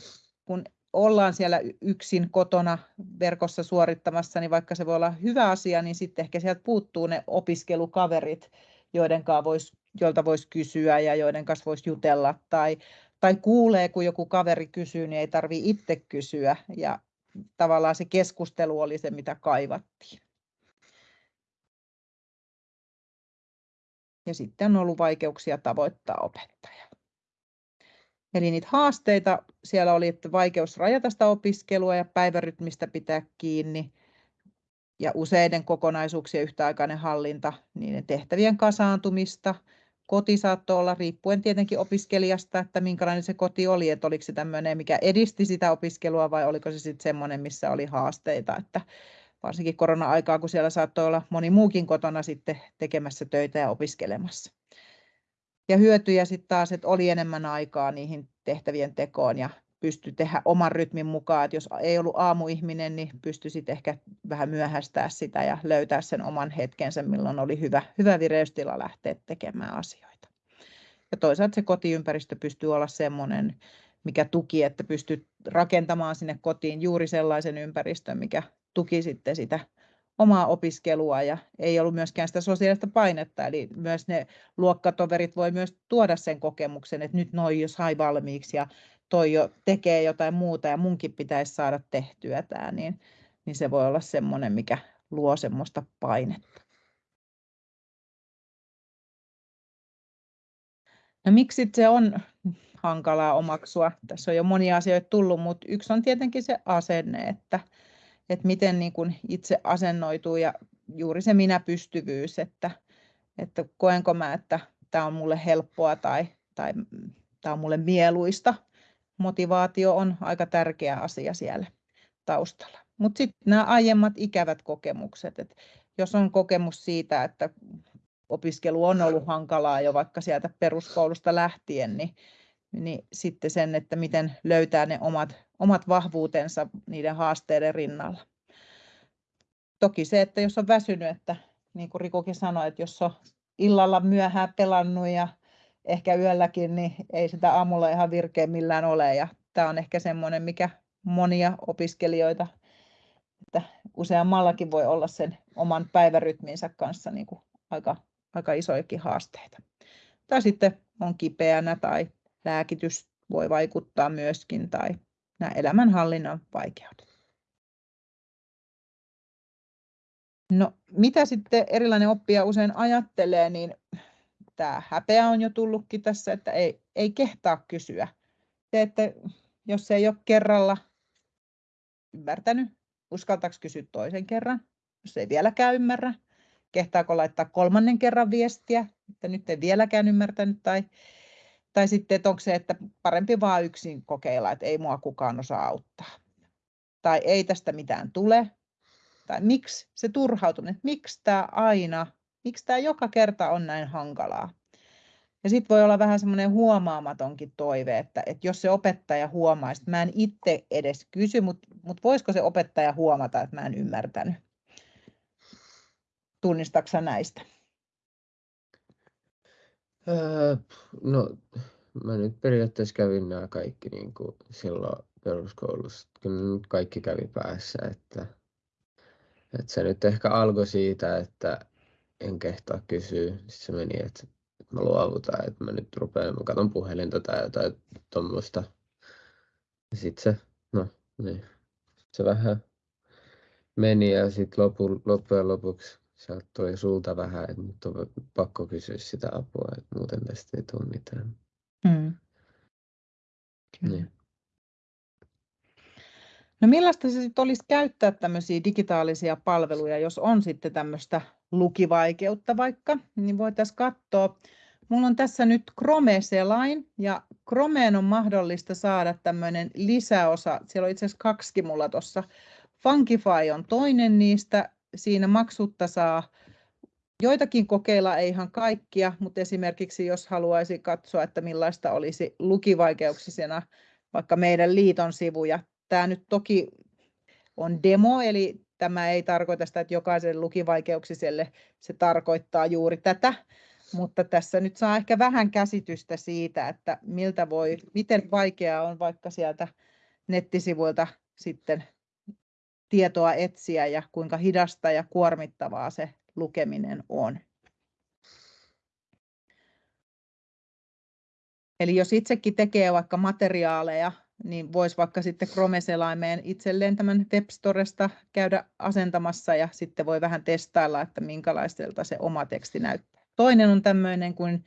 kun ollaan siellä yksin kotona verkossa suorittamassa, niin vaikka se voi olla hyvä asia, niin sitten ehkä sieltä puuttuu ne opiskelukaverit, joiden vois, joilta voisi kysyä ja joiden kanssa voisi jutella. Tai, tai kuulee, kun joku kaveri kysyy, niin ei tarvitse itse kysyä. Ja tavallaan se keskustelu oli se, mitä kaivattiin. Ja sitten on ollut vaikeuksia tavoittaa opettajaa. Eli niitä haasteita siellä oli, että vaikeus rajata sitä opiskelua ja päivärytmistä pitää kiinni ja useiden kokonaisuuksien yhtäaikainen hallinta, niiden tehtävien kasaantumista. Koti saattoi olla, riippuen tietenkin opiskelijasta, että minkälainen se koti oli, että oliko se tämmöinen, mikä edisti sitä opiskelua vai oliko se sitten semmoinen, missä oli haasteita, että varsinkin korona-aikaa, kun siellä saattoi olla moni muukin kotona sitten tekemässä töitä ja opiskelemassa. Ja hyötyjä sitten taas, että oli enemmän aikaa niihin tehtävien tekoon ja pystyi tehdä oman rytmin mukaan. Että jos ei ollut aamuihminen, niin pystyi sitten ehkä vähän myöhästää sitä ja löytää sen oman hetkensä, milloin oli hyvä, hyvä vireystila lähteä tekemään asioita. Ja toisaalta se kotiympäristö pystyy olla semmoinen, mikä tuki, että pystyy rakentamaan sinne kotiin juuri sellaisen ympäristön, mikä tuki sitten sitä omaa opiskelua ja ei ollut myöskään sitä sosiaalista painetta. Eli myös ne luokkatoverit voi myös tuoda sen kokemuksen, että nyt noi jo sai valmiiksi ja toi jo tekee jotain muuta ja munkin pitäisi saada tehtyä tämä, niin, niin se voi olla semmoinen, mikä luo semmoista painetta. No miksi se on hankalaa omaksua? Tässä on jo monia asioita tullut, mutta yksi on tietenkin se asenne, että, että miten niin kuin itse asennoituu ja juuri se minä-pystyvyys, että, että koenko mä, että tämä on mulle helppoa tai, tai tämä on mulle mieluista. Motivaatio on aika tärkeä asia siellä taustalla. Mutta sitten nämä aiemmat ikävät kokemukset, että jos on kokemus siitä, että opiskelu on ollut hankalaa jo vaikka sieltä peruskoulusta lähtien, niin, niin sitten sen, että miten löytää ne omat omat vahvuutensa niiden haasteiden rinnalla. Toki se, että jos on väsynyt, että niin kuin Rikokin sanoi, että jos on illalla myöhään pelannut ja ehkä yölläkin, niin ei sitä aamulla ihan virkeä millään ole. Ja tämä on ehkä semmoinen, mikä monia opiskelijoita, että useammallakin voi olla sen oman päivärytminsä kanssa niin kuin aika, aika isojakin haasteita. Tai sitten on kipeänä tai lääkitys voi vaikuttaa myöskin tai nämä elämänhallinnan vaikeudet. No, mitä sitten erilainen oppija usein ajattelee, niin tämä häpeä on jo tullutkin tässä, että ei, ei kehtaa kysyä. Se, että jos ei ole kerralla ymmärtänyt, uskaltaako kysyä toisen kerran, jos ei vieläkään ymmärrä, kehtaako laittaa kolmannen kerran viestiä, että nyt ei vieläkään ymmärtänyt, tai tai sitten, että onko se, että parempi vaan yksin kokeilla, että ei mua kukaan osaa auttaa. Tai ei tästä mitään tule. Tai miksi se turhautuminen, että miksi tämä aina, miksi tämä joka kerta on näin hankalaa. Ja sitten voi olla vähän semmoinen huomaamatonkin toive, että, että jos se opettaja huomaa, että mä en itse edes kysy, mutta, mutta voisiko se opettaja huomata, että mä en ymmärtänyt. Tunnistatko näistä? Öö, no, mä nyt periaatteessa kävin nämä kaikki niin kuin silloin peruskoulussa. Kyllä nyt kaikki kävi päässä, että, että se nyt ehkä alkoi siitä, että en kehtaa kysyä. Sitten se meni, että, mä luovutan, että mä nyt rupean, mä katson puhelinta tai jotain tuommoista. Sitten se, no niin, se vähän meni ja sitten lopu, loppujen lopuksi sieltä tuli sulta vähän, että nyt on pakko kysyä sitä apua, että muuten tästä ei tule mitään. Mm. Niin. No millaista se sitten olisi käyttää tämmöisiä digitaalisia palveluja, jos on sitten tämmöistä lukivaikeutta vaikka, niin voitaisiin katsoa. Mulla on tässä nyt Chrome-selain ja Chromeen on mahdollista saada tämmöinen lisäosa. Siellä on itse asiassa kaksi mulla tuossa. Funkify on toinen niistä siinä maksutta saa joitakin kokeilla, ei ihan kaikkia, mutta esimerkiksi jos haluaisi katsoa, että millaista olisi lukivaikeuksisena vaikka meidän liiton sivuja. Tämä nyt toki on demo, eli tämä ei tarkoita sitä, että jokaiselle lukivaikeuksiselle se tarkoittaa juuri tätä, mutta tässä nyt saa ehkä vähän käsitystä siitä, että miltä voi, miten vaikeaa on vaikka sieltä nettisivuilta sitten tietoa etsiä ja kuinka hidasta ja kuormittavaa se lukeminen on. Eli jos itsekin tekee vaikka materiaaleja, niin voisi vaikka sitten Chrome-selaimeen itselleen tämän Webstoresta käydä asentamassa ja sitten voi vähän testailla, että minkälaiselta se oma teksti näyttää. Toinen on tämmöinen kuin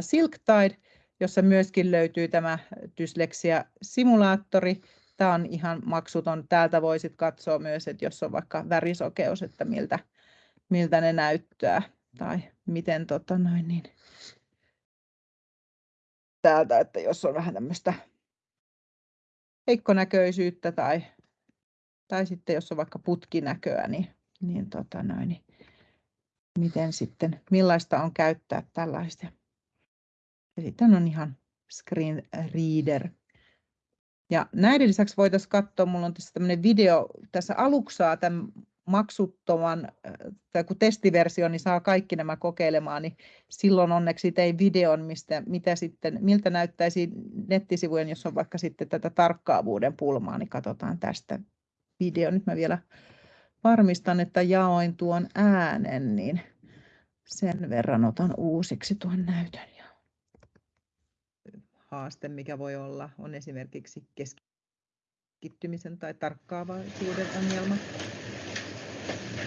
SilkTide, jossa myöskin löytyy tämä dysleksia-simulaattori. Tämä on ihan maksuton. Täältä voisit katsoa myös, että jos on vaikka värisokeus, että miltä, miltä ne näyttää tai miten tota noin, niin täältä, että jos on vähän tämmöistä heikkonäköisyyttä tai, tai sitten jos on vaikka putkinäköä, niin, niin, tota noin, niin miten sitten, millaista on käyttää tällaista. Ja sitten on ihan screen reader. Ja näiden lisäksi voitaisiin katsoa, minulla on tässä tämmöinen video, tässä aluksaa tämän maksuttoman tai kun testiversio, niin saa kaikki nämä kokeilemaan, niin silloin onneksi tein videon, mistä, mitä sitten, miltä näyttäisi nettisivujen, jos on vaikka sitten tätä tarkkaavuuden pulmaa, niin katsotaan tästä video. Nyt mä vielä varmistan, että jaoin tuon äänen, niin sen verran otan uusiksi tuon näytön. Haaste, mikä voi olla, on esimerkiksi keskittymisen tai tarkkaavaisuuden ongelma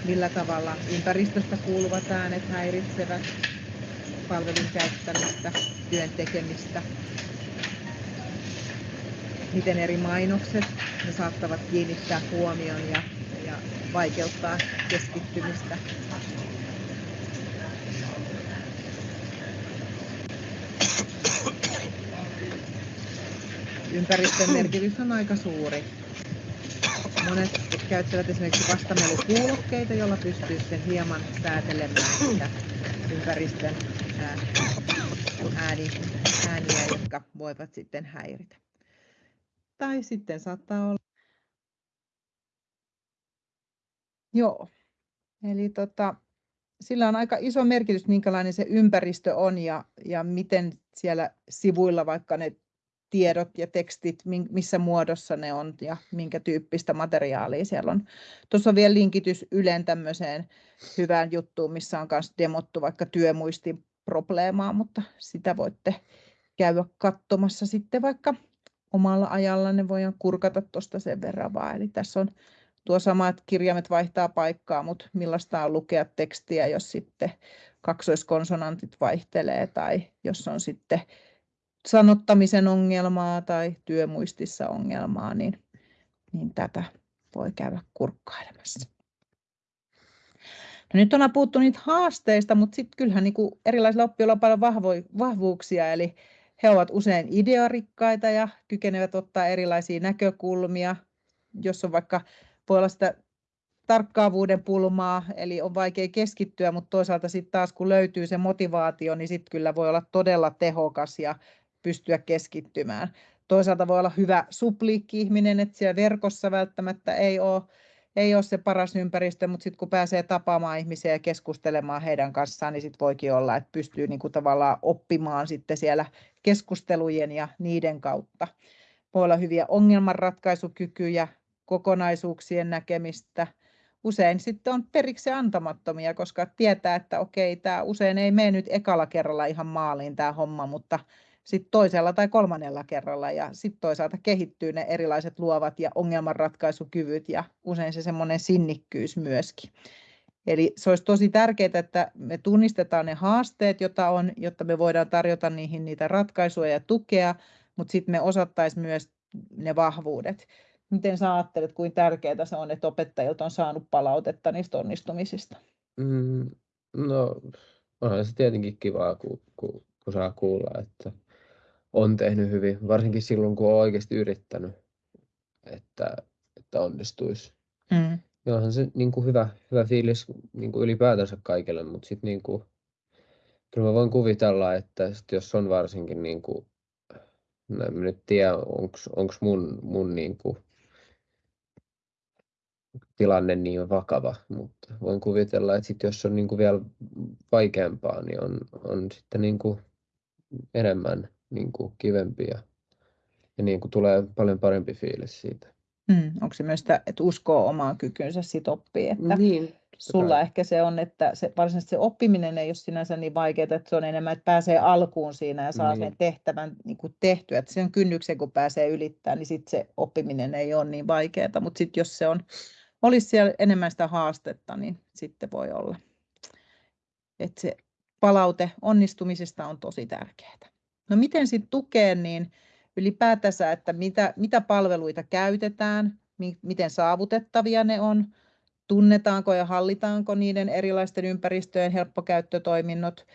millä tavalla ympäristöstä kuuluvat äänet häiritsevät palvelun käyttämistä, työn tekemistä, miten eri mainokset ne saattavat kiinnittää huomion ja, ja vaikeuttaa keskittymistä. Ympäristön merkitys on aika suuri. Monet käyttävät esimerkiksi vastamelukuulokkeita, jolla pystyy sitten hieman säätelemään sitä ympäristön ääni, ääniä, jotka voivat sitten häiritä. Tai sitten saattaa olla... Joo, eli tota, sillä on aika iso merkitys, minkälainen se ympäristö on ja, ja miten siellä sivuilla vaikka ne tiedot ja tekstit, missä muodossa ne on ja minkä tyyppistä materiaalia siellä on. Tuossa on vielä linkitys Ylen tämmöiseen hyvään juttuun, missä on myös demottu vaikka työmuistin probleemaa, mutta sitä voitte käydä katsomassa sitten vaikka omalla ajallanne voidaan kurkata tuosta sen verran vaan. Eli tässä on tuo samat kirjaimet vaihtaa paikkaa, mutta millaista on lukea tekstiä, jos sitten kaksoiskonsonantit vaihtelee tai jos on sitten sanottamisen ongelmaa tai työmuistissa ongelmaa, niin, niin tätä voi käydä kurkkailemassa. No nyt on puhuttu niitä haasteista, mutta sitten kyllähän niin erilaisilla oppijoilla on paljon vahvo- vahvuuksia, eli he ovat usein idearikkaita ja kykenevät ottaa erilaisia näkökulmia. Jos on vaikka, voi olla sitä tarkkaavuuden pulmaa, eli on vaikea keskittyä, mutta toisaalta sitten taas kun löytyy se motivaatio, niin sitten kyllä voi olla todella tehokas ja pystyä keskittymään. Toisaalta voi olla hyvä supliikki-ihminen, että siellä verkossa välttämättä ei ole, ei ole se paras ympäristö, mutta sitten kun pääsee tapaamaan ihmisiä ja keskustelemaan heidän kanssaan, niin sitten voikin olla, että pystyy niin kuin tavallaan oppimaan sitten siellä keskustelujen ja niiden kautta. Voi olla hyviä ongelmanratkaisukykyjä, kokonaisuuksien näkemistä. Usein sitten on periksi antamattomia, koska tietää, että okei, tämä usein ei mene nyt ekalla kerralla ihan maaliin tämä homma, mutta sit toisella tai kolmannella kerralla ja sitten toisaalta kehittyy ne erilaiset luovat ja ongelmanratkaisukyvyt ja usein se semmoinen sinnikkyys myöskin. Eli se olisi tosi tärkeää, että me tunnistetaan ne haasteet, joita on, jotta me voidaan tarjota niihin niitä ratkaisuja ja tukea, mutta sitten me osattaisiin myös ne vahvuudet. Miten sä ajattelet, kuinka tärkeää se on, että opettajilta on saanut palautetta niistä onnistumisista? Mm, no, onhan se tietenkin kivaa, kun, kun, kun saa kuulla, että on tehnyt hyvin, varsinkin silloin kun on oikeasti yrittänyt, että, että onnistuisi. Mm. Ja onhan se niin kuin hyvä, hyvä fiilis niin kuin ylipäätänsä kaikille, mutta sitten niin kuin, kyllä mä voin kuvitella, että sit jos on varsinkin, niin kuin, no en nyt tiedä, onko mun, mun niin kuin, tilanne niin vakava, mutta voin kuvitella, että sit jos on niin kuin vielä vaikeampaa, niin on, on sitten niin kuin enemmän niin kuin kivempi ja, ja niin kuin tulee paljon parempi fiilis siitä. Mm, onko se myös sitä, että uskoo omaan kykynsä sit oppii, että Niin, sulla kai. ehkä se on, että se, varsinaisesti se oppiminen ei ole sinänsä niin vaikeaa, että se on enemmän, että pääsee alkuun siinä ja saa Niin. sen tehtävän niin kuin tehtyä, että sen kynnyksen kun pääsee ylittämään, niin sitten se oppiminen ei ole niin vaikeaa, mutta sitten jos se on, olisi siellä enemmän sitä haastetta, niin sitten voi olla, että se palaute onnistumisesta on tosi tärkeää. No miten sitten tukea, niin ylipäätänsä, että mitä, mitä palveluita käytetään, mi- miten saavutettavia ne on, tunnetaanko ja hallitaanko niiden erilaisten ympäristöjen helppokäyttötoiminnot,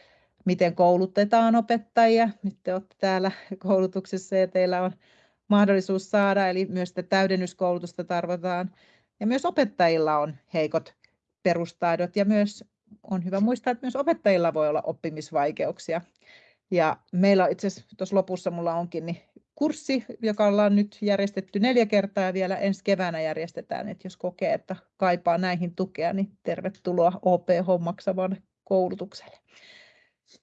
miten koulutetaan opettajia. Nyt te olette täällä [LAUGHS] koulutuksessa ja teillä on mahdollisuus saada, eli myös sitä täydennyskoulutusta tarvitaan. Ja myös opettajilla on heikot perustaidot ja myös on hyvä muistaa, että myös opettajilla voi olla oppimisvaikeuksia. Ja meillä itse asiassa tuossa lopussa mulla onkin niin kurssi, joka ollaan nyt järjestetty neljä kertaa ja vielä ensi keväänä järjestetään, että jos kokee, että kaipaa näihin tukea, niin tervetuloa OPH maksavan koulutukselle.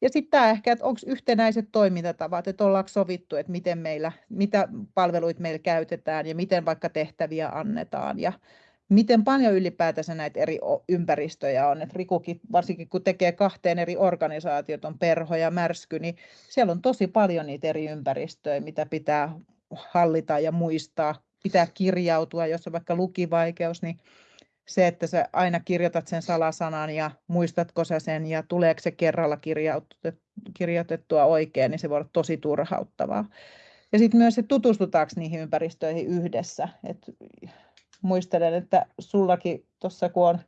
Ja sitten tämä ehkä, että onko yhtenäiset toimintatavat, että ollaanko sovittu, että miten meillä, mitä palveluita meillä käytetään ja miten vaikka tehtäviä annetaan ja miten paljon ylipäätänsä näitä eri ympäristöjä on. Et Rikukin, varsinkin kun tekee kahteen eri organisaatiot, on Perho ja Märsky, niin siellä on tosi paljon niitä eri ympäristöjä, mitä pitää hallita ja muistaa. Pitää kirjautua, jos on vaikka lukivaikeus, niin se, että sä aina kirjoitat sen salasanan ja muistatko sä sen ja tuleeko se kerralla kirjoitettua oikein, niin se voi olla tosi turhauttavaa. Ja sitten myös, että tutustutaanko niihin ympäristöihin yhdessä. Et muistelen, että sullakin tuossa kun on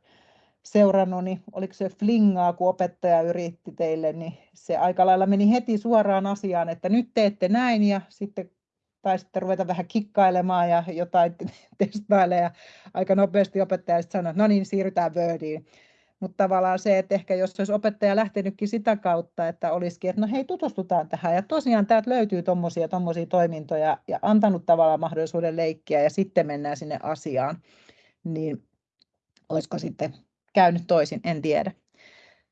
seurannut, niin oliko se flingaa, kun opettaja yritti teille, niin se aika lailla meni heti suoraan asiaan, että nyt teette näin ja sitten tai sitten ruveta vähän kikkailemaan ja jotain [LAUGHS] testailemaan ja aika nopeasti opettaja sitten sanoi, no niin, siirrytään Wordiin. Mutta tavallaan se, että ehkä jos olisi opettaja lähtenytkin sitä kautta, että olisikin, että no hei, tutustutaan tähän. Ja tosiaan täältä löytyy tuommoisia tommosia toimintoja ja antanut tavallaan mahdollisuuden leikkiä ja sitten mennään sinne asiaan, niin olisiko sitten käynyt toisin, en tiedä.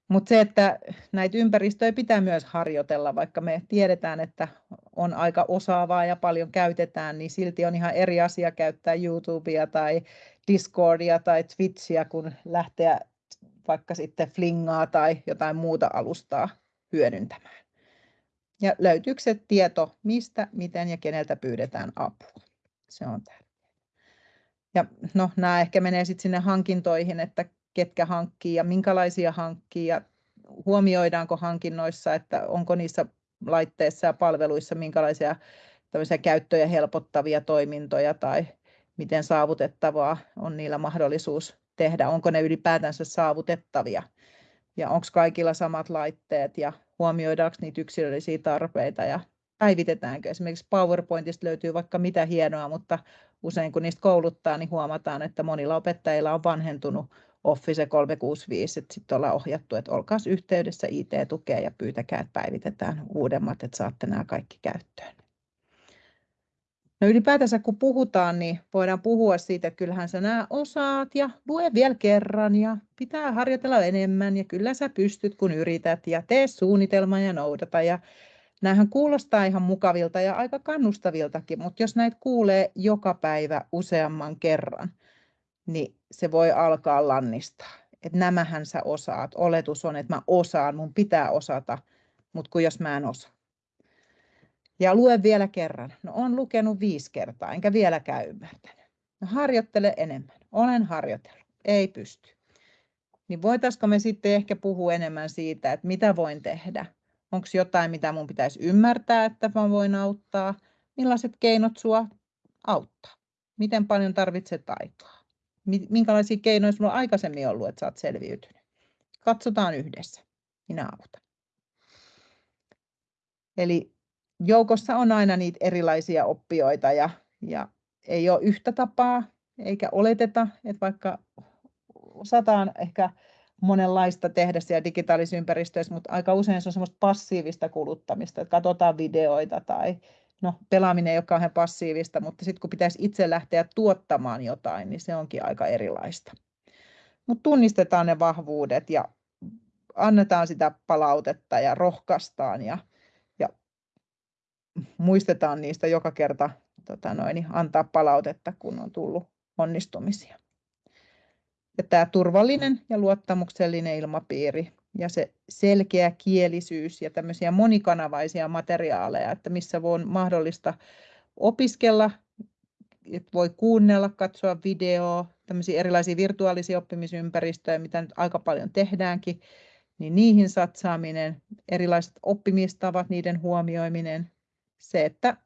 Mutta se, että näitä ympäristöjä pitää myös harjoitella, vaikka me tiedetään, että on aika osaavaa ja paljon käytetään, niin silti on ihan eri asia käyttää YouTubea tai Discordia tai Twitchiä, kun lähteä vaikka sitten Flingaa tai jotain muuta alustaa hyödyntämään. Ja löytyykö se tieto, mistä, miten ja keneltä pyydetään apua. Se on tärkeää. Ja no, nämä ehkä menee sitten sinne hankintoihin, että ketkä hankkii ja minkälaisia hankkii ja huomioidaanko hankinnoissa, että onko niissä laitteissa ja palveluissa minkälaisia käyttöjä helpottavia toimintoja tai miten saavutettavaa on niillä mahdollisuus tehdä, onko ne ylipäätänsä saavutettavia ja onko kaikilla samat laitteet ja huomioidaanko niitä yksilöllisiä tarpeita ja päivitetäänkö. Esimerkiksi PowerPointista löytyy vaikka mitä hienoa, mutta usein kun niistä kouluttaa, niin huomataan, että monilla opettajilla on vanhentunut Office 365, että sitten ollaan ohjattu, että olkaa yhteydessä IT-tukea ja pyytäkää, että päivitetään uudemmat, että saatte nämä kaikki käyttöön. No ylipäätänsä kun puhutaan, niin voidaan puhua siitä, että kyllähän sä nämä osaat ja lue vielä kerran ja pitää harjoitella enemmän ja kyllä sä pystyt kun yrität ja tee suunnitelma ja noudata. Ja näähän kuulostaa ihan mukavilta ja aika kannustaviltakin, mutta jos näitä kuulee joka päivä useamman kerran, niin se voi alkaa lannistaa. Että nämähän sä osaat. Oletus on, että mä osaan, mun pitää osata, mutta kun jos mä en osaa. Ja lue vielä kerran. No on lukenut viisi kertaa, enkä vieläkään ymmärtänyt. No harjoittele enemmän. Olen harjoitellut. Ei pysty. Niin voitaisiko me sitten ehkä puhua enemmän siitä, että mitä voin tehdä? Onko jotain, mitä mun pitäisi ymmärtää, että mä voin auttaa? Millaiset keinot sua auttaa? Miten paljon tarvitset aikaa? Minkälaisia keinoja sulla on aikaisemmin ollut, että oot selviytynyt? Katsotaan yhdessä. Minä autan. Eli joukossa on aina niitä erilaisia oppijoita ja, ja ei ole yhtä tapaa eikä oleteta, että vaikka osataan ehkä monenlaista tehdä siellä digitaalisissa ympäristöissä, mutta aika usein se on semmoista passiivista kuluttamista, että katsotaan videoita tai no pelaaminen ei ole kauhean passiivista, mutta sitten kun pitäisi itse lähteä tuottamaan jotain, niin se onkin aika erilaista. Mutta tunnistetaan ne vahvuudet ja annetaan sitä palautetta ja rohkaistaan ja, muistetaan niistä joka kerta tota noin, antaa palautetta, kun on tullut onnistumisia. Ja tämä turvallinen ja luottamuksellinen ilmapiiri ja se selkeä kielisyys ja tämmöisiä monikanavaisia materiaaleja, että missä on mahdollista opiskella, että voi kuunnella, katsoa videoa, tämmöisiä erilaisia virtuaalisia oppimisympäristöjä, mitä nyt aika paljon tehdäänkin, niin niihin satsaaminen, erilaiset oppimistavat, niiden huomioiminen, se, että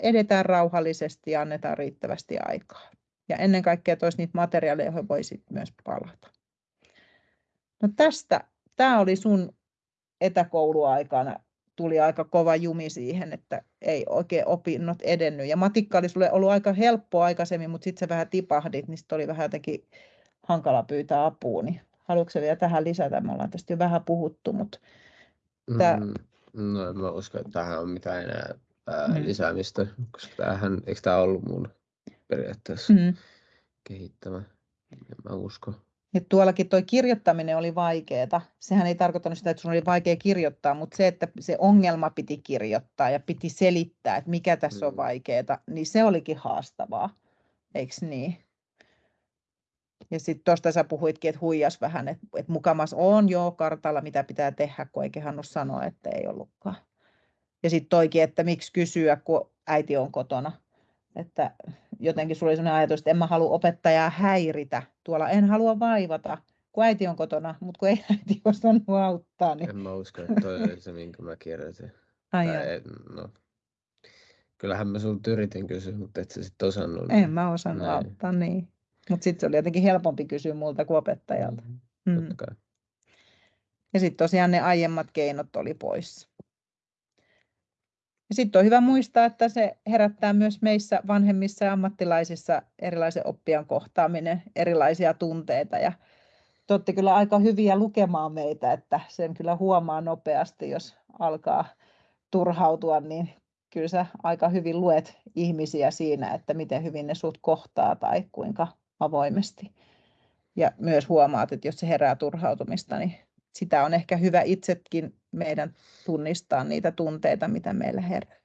edetään rauhallisesti ja annetaan riittävästi aikaa. Ja ennen kaikkea toisi niitä materiaaleja, joihin voi myös palata. No tästä, tämä oli sun etäkouluaikana, tuli aika kova jumi siihen, että ei oikein opinnot edennyt. Ja matikka oli sulle ollut aika helppo aikaisemmin, mutta sitten sä vähän tipahdit, niin oli vähän jotenkin hankala pyytää apua. Niin haluatko vielä tähän lisätä? Me ollaan tästä jo vähän puhuttu, mutta... Tämä... Mm, no en mä usko, että tähän on mitään enää ää, mm. lisäämistä, koska tämähän, eikö tämä ollut mun periaatteessa mm. kehittämä? En mä usko. Ja tuollakin tuo kirjoittaminen oli vaikeaa. Sehän ei tarkoittanut sitä, että sun oli vaikea kirjoittaa, mutta se, että se ongelma piti kirjoittaa ja piti selittää, että mikä tässä mm. on vaikeaa, niin se olikin haastavaa. Eikö niin? Ja sitten tuosta sä puhuitkin, että huijas vähän, että, että mukamas on jo kartalla, mitä pitää tehdä, kun ei kehannut sanoa, että ei ollutkaan. Ja sitten toikin, että miksi kysyä, kun äiti on kotona. Että jotenkin sulla oli sellainen ajatus, että en mä halua opettajaa häiritä. Tuolla en halua vaivata, kun äiti on kotona, mutta kun ei [LAUGHS] äiti osannut auttaa. Niin... En mä usko, että toi oli se, minkä mä kirjoitin. [LAUGHS] Ai tai, no. Kyllähän mä sulta yritin kysyä, mutta et sä sitten osannut. En mä osannut näin. auttaa, niin. Mutta sitten se oli jotenkin helpompi kysyä multa kuin opettajalta. Mm, mm. Ja sitten tosiaan ne aiemmat keinot oli pois. Sitten on hyvä muistaa, että se herättää myös meissä vanhemmissa ja ammattilaisissa erilaisen oppijan kohtaaminen, erilaisia tunteita. Ja te olette kyllä aika hyviä lukemaan meitä, että sen kyllä huomaa nopeasti, jos alkaa turhautua, niin kyllä sä aika hyvin luet ihmisiä siinä, että miten hyvin ne sut kohtaa tai kuinka avoimesti. Ja myös huomaat, että jos se herää turhautumista, niin sitä on ehkä hyvä itsekin meidän tunnistaa niitä tunteita, mitä meillä herää.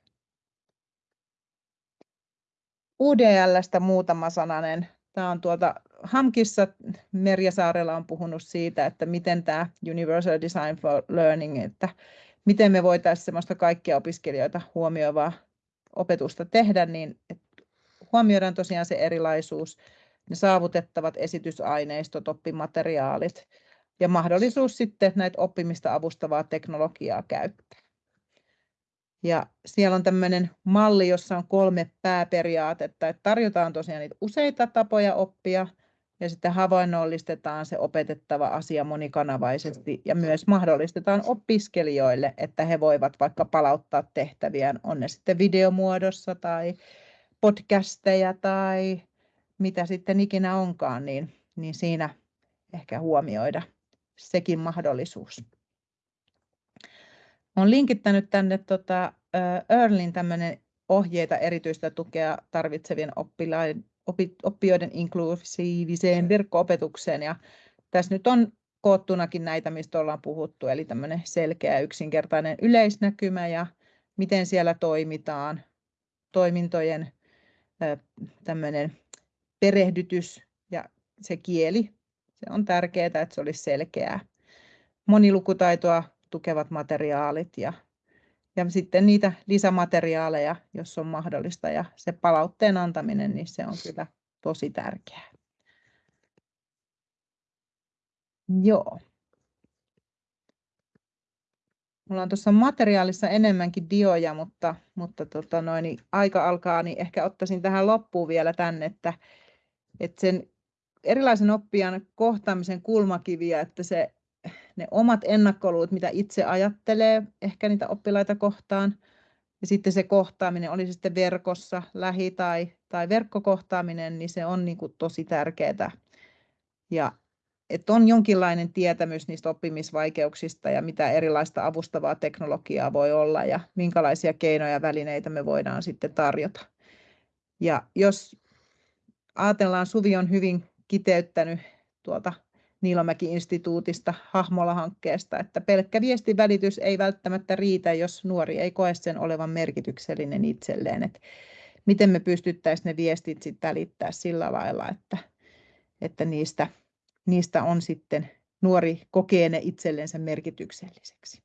UDLstä muutama sananen. Tämä on tuolta Hamkissa, Merja Saarella on puhunut siitä, että miten tämä Universal Design for Learning, että miten me voitaisiin sellaista kaikkia opiskelijoita huomioivaa opetusta tehdä, niin huomioidaan tosiaan se erilaisuus, ne saavutettavat esitysaineistot, oppimateriaalit ja mahdollisuus sitten näitä oppimista avustavaa teknologiaa käyttää. Ja siellä on tämmöinen malli, jossa on kolme pääperiaatetta, että tarjotaan tosiaan niitä useita tapoja oppia ja sitten havainnollistetaan se opetettava asia monikanavaisesti ja myös mahdollistetaan opiskelijoille, että he voivat vaikka palauttaa tehtäviään, on ne sitten videomuodossa tai podcasteja tai mitä sitten ikinä onkaan, niin, niin siinä ehkä huomioida sekin mahdollisuus. Olen linkittänyt tänne tota, Earlin tämmöinen ohjeita erityistä tukea tarvitsevien oppilaiden, opi, oppijoiden inklusiiviseen verkko-opetukseen. Ja tässä nyt on koottunakin näitä, mistä ollaan puhuttu, eli tämmöinen selkeä yksinkertainen yleisnäkymä ja miten siellä toimitaan, toimintojen tämmöinen perehdytys ja se kieli. Se on tärkeää, että se olisi selkeää. Monilukutaitoa tukevat materiaalit ja, ja sitten niitä lisämateriaaleja, jos on mahdollista. Ja se palautteen antaminen, niin se on kyllä tosi tärkeää. Joo. Mulla on tuossa materiaalissa enemmänkin dioja, mutta, mutta tota noin, niin aika alkaa, niin ehkä ottaisin tähän loppuun vielä tänne, että, että sen erilaisen oppijan kohtaamisen kulmakiviä, että se, ne omat ennakkoluut, mitä itse ajattelee ehkä niitä oppilaita kohtaan, ja sitten se kohtaaminen, oli se sitten verkossa, lähi- tai, tai verkkokohtaaminen, niin se on niin kuin tosi tärkeää. Ja että on jonkinlainen tietämys niistä oppimisvaikeuksista ja mitä erilaista avustavaa teknologiaa voi olla ja minkälaisia keinoja ja välineitä me voidaan sitten tarjota. Ja jos ajatellaan, Suvi on hyvin kiteyttänyt tuolta Niilomäki-instituutista Hahmola-hankkeesta, että pelkkä viestivälitys ei välttämättä riitä, jos nuori ei koe sen olevan merkityksellinen itselleen. Että miten me pystyttäisiin ne viestit sitten välittää sillä lailla, että, että niistä, niistä on sitten nuori kokee ne itsellensä merkitykselliseksi.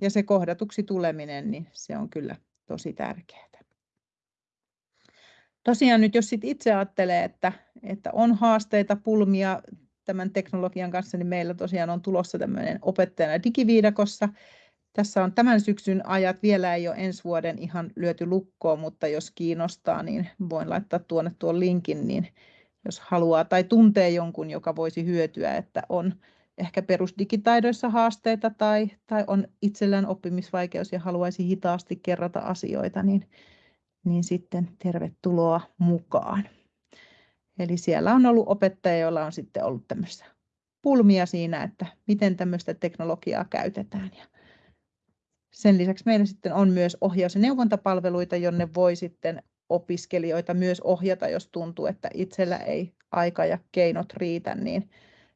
Ja se kohdatuksi tuleminen, niin se on kyllä tosi tärkeää. Tosiaan nyt jos sit itse ajattelee, että, että on haasteita, pulmia tämän teknologian kanssa, niin meillä tosiaan on tulossa tämmöinen opettajana digiviidakossa. Tässä on tämän syksyn ajat, vielä ei ole ensi vuoden ihan lyöty lukkoon, mutta jos kiinnostaa, niin voin laittaa tuonne tuon linkin, niin jos haluaa tai tuntee jonkun, joka voisi hyötyä, että on ehkä perusdigitaidoissa haasteita tai, tai on itsellään oppimisvaikeus ja haluaisi hitaasti kerrata asioita, niin, niin sitten tervetuloa mukaan. Eli siellä on ollut opettajia, joilla on sitten ollut tämmöistä pulmia siinä, että miten tämmöistä teknologiaa käytetään. Ja sen lisäksi meillä sitten on myös ohjaus- ja neuvontapalveluita, jonne voi sitten opiskelijoita myös ohjata, jos tuntuu, että itsellä ei aika ja keinot riitä, niin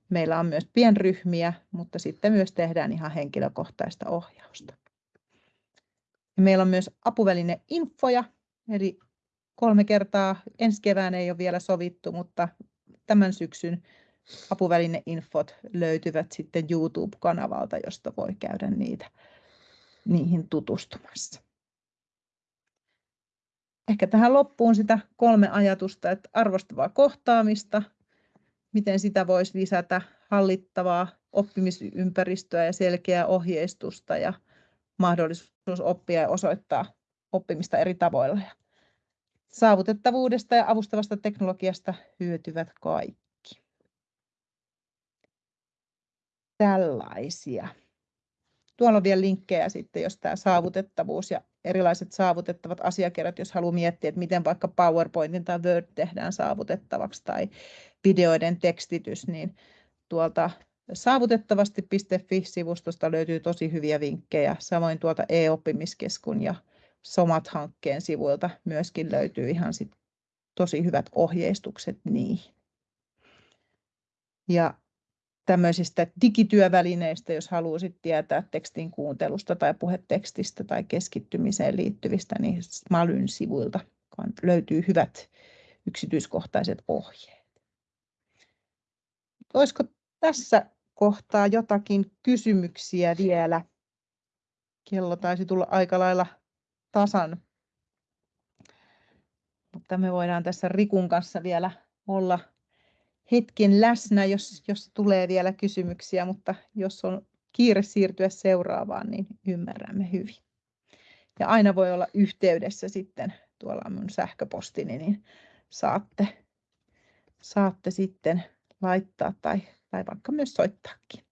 meillä on myös pienryhmiä, mutta sitten myös tehdään ihan henkilökohtaista ohjausta. Meillä on myös apuväline infoja, eli kolme kertaa. Ensi kevään ei ole vielä sovittu, mutta tämän syksyn apuvälineinfot löytyvät sitten YouTube-kanavalta, josta voi käydä niitä, niihin tutustumassa. Ehkä tähän loppuun sitä kolme ajatusta, että arvostavaa kohtaamista, miten sitä voisi lisätä, hallittavaa oppimisympäristöä ja selkeää ohjeistusta ja mahdollisuus oppia ja osoittaa oppimista eri tavoilla. Saavutettavuudesta ja avustavasta teknologiasta hyötyvät kaikki. Tällaisia. Tuolla on vielä linkkejä sitten, jos tämä saavutettavuus ja erilaiset saavutettavat asiakirjat, jos haluaa miettiä, että miten vaikka PowerPointin tai Word tehdään saavutettavaksi tai videoiden tekstitys, niin tuolta saavutettavasti.fi-sivustosta löytyy tosi hyviä vinkkejä. Samoin tuolta e-oppimiskeskun ja Somat-hankkeen sivuilta myöskin löytyy ihan sit tosi hyvät ohjeistukset niihin. Ja tämmöisistä digityövälineistä, jos haluaisit tietää tekstin kuuntelusta tai puhetekstistä tai keskittymiseen liittyvistä, niin Smalyn sivuilta löytyy hyvät yksityiskohtaiset ohjeet. Olisiko tässä kohtaa jotakin kysymyksiä vielä? Kello taisi tulla aika lailla tasan. Mutta me voidaan tässä Rikun kanssa vielä olla hetken läsnä, jos, jos tulee vielä kysymyksiä, mutta jos on kiire siirtyä seuraavaan, niin ymmärrämme hyvin. Ja aina voi olla yhteydessä sitten, tuolla on minun sähköpostini, niin saatte, saatte sitten laittaa tai, tai vaikka myös soittaakin.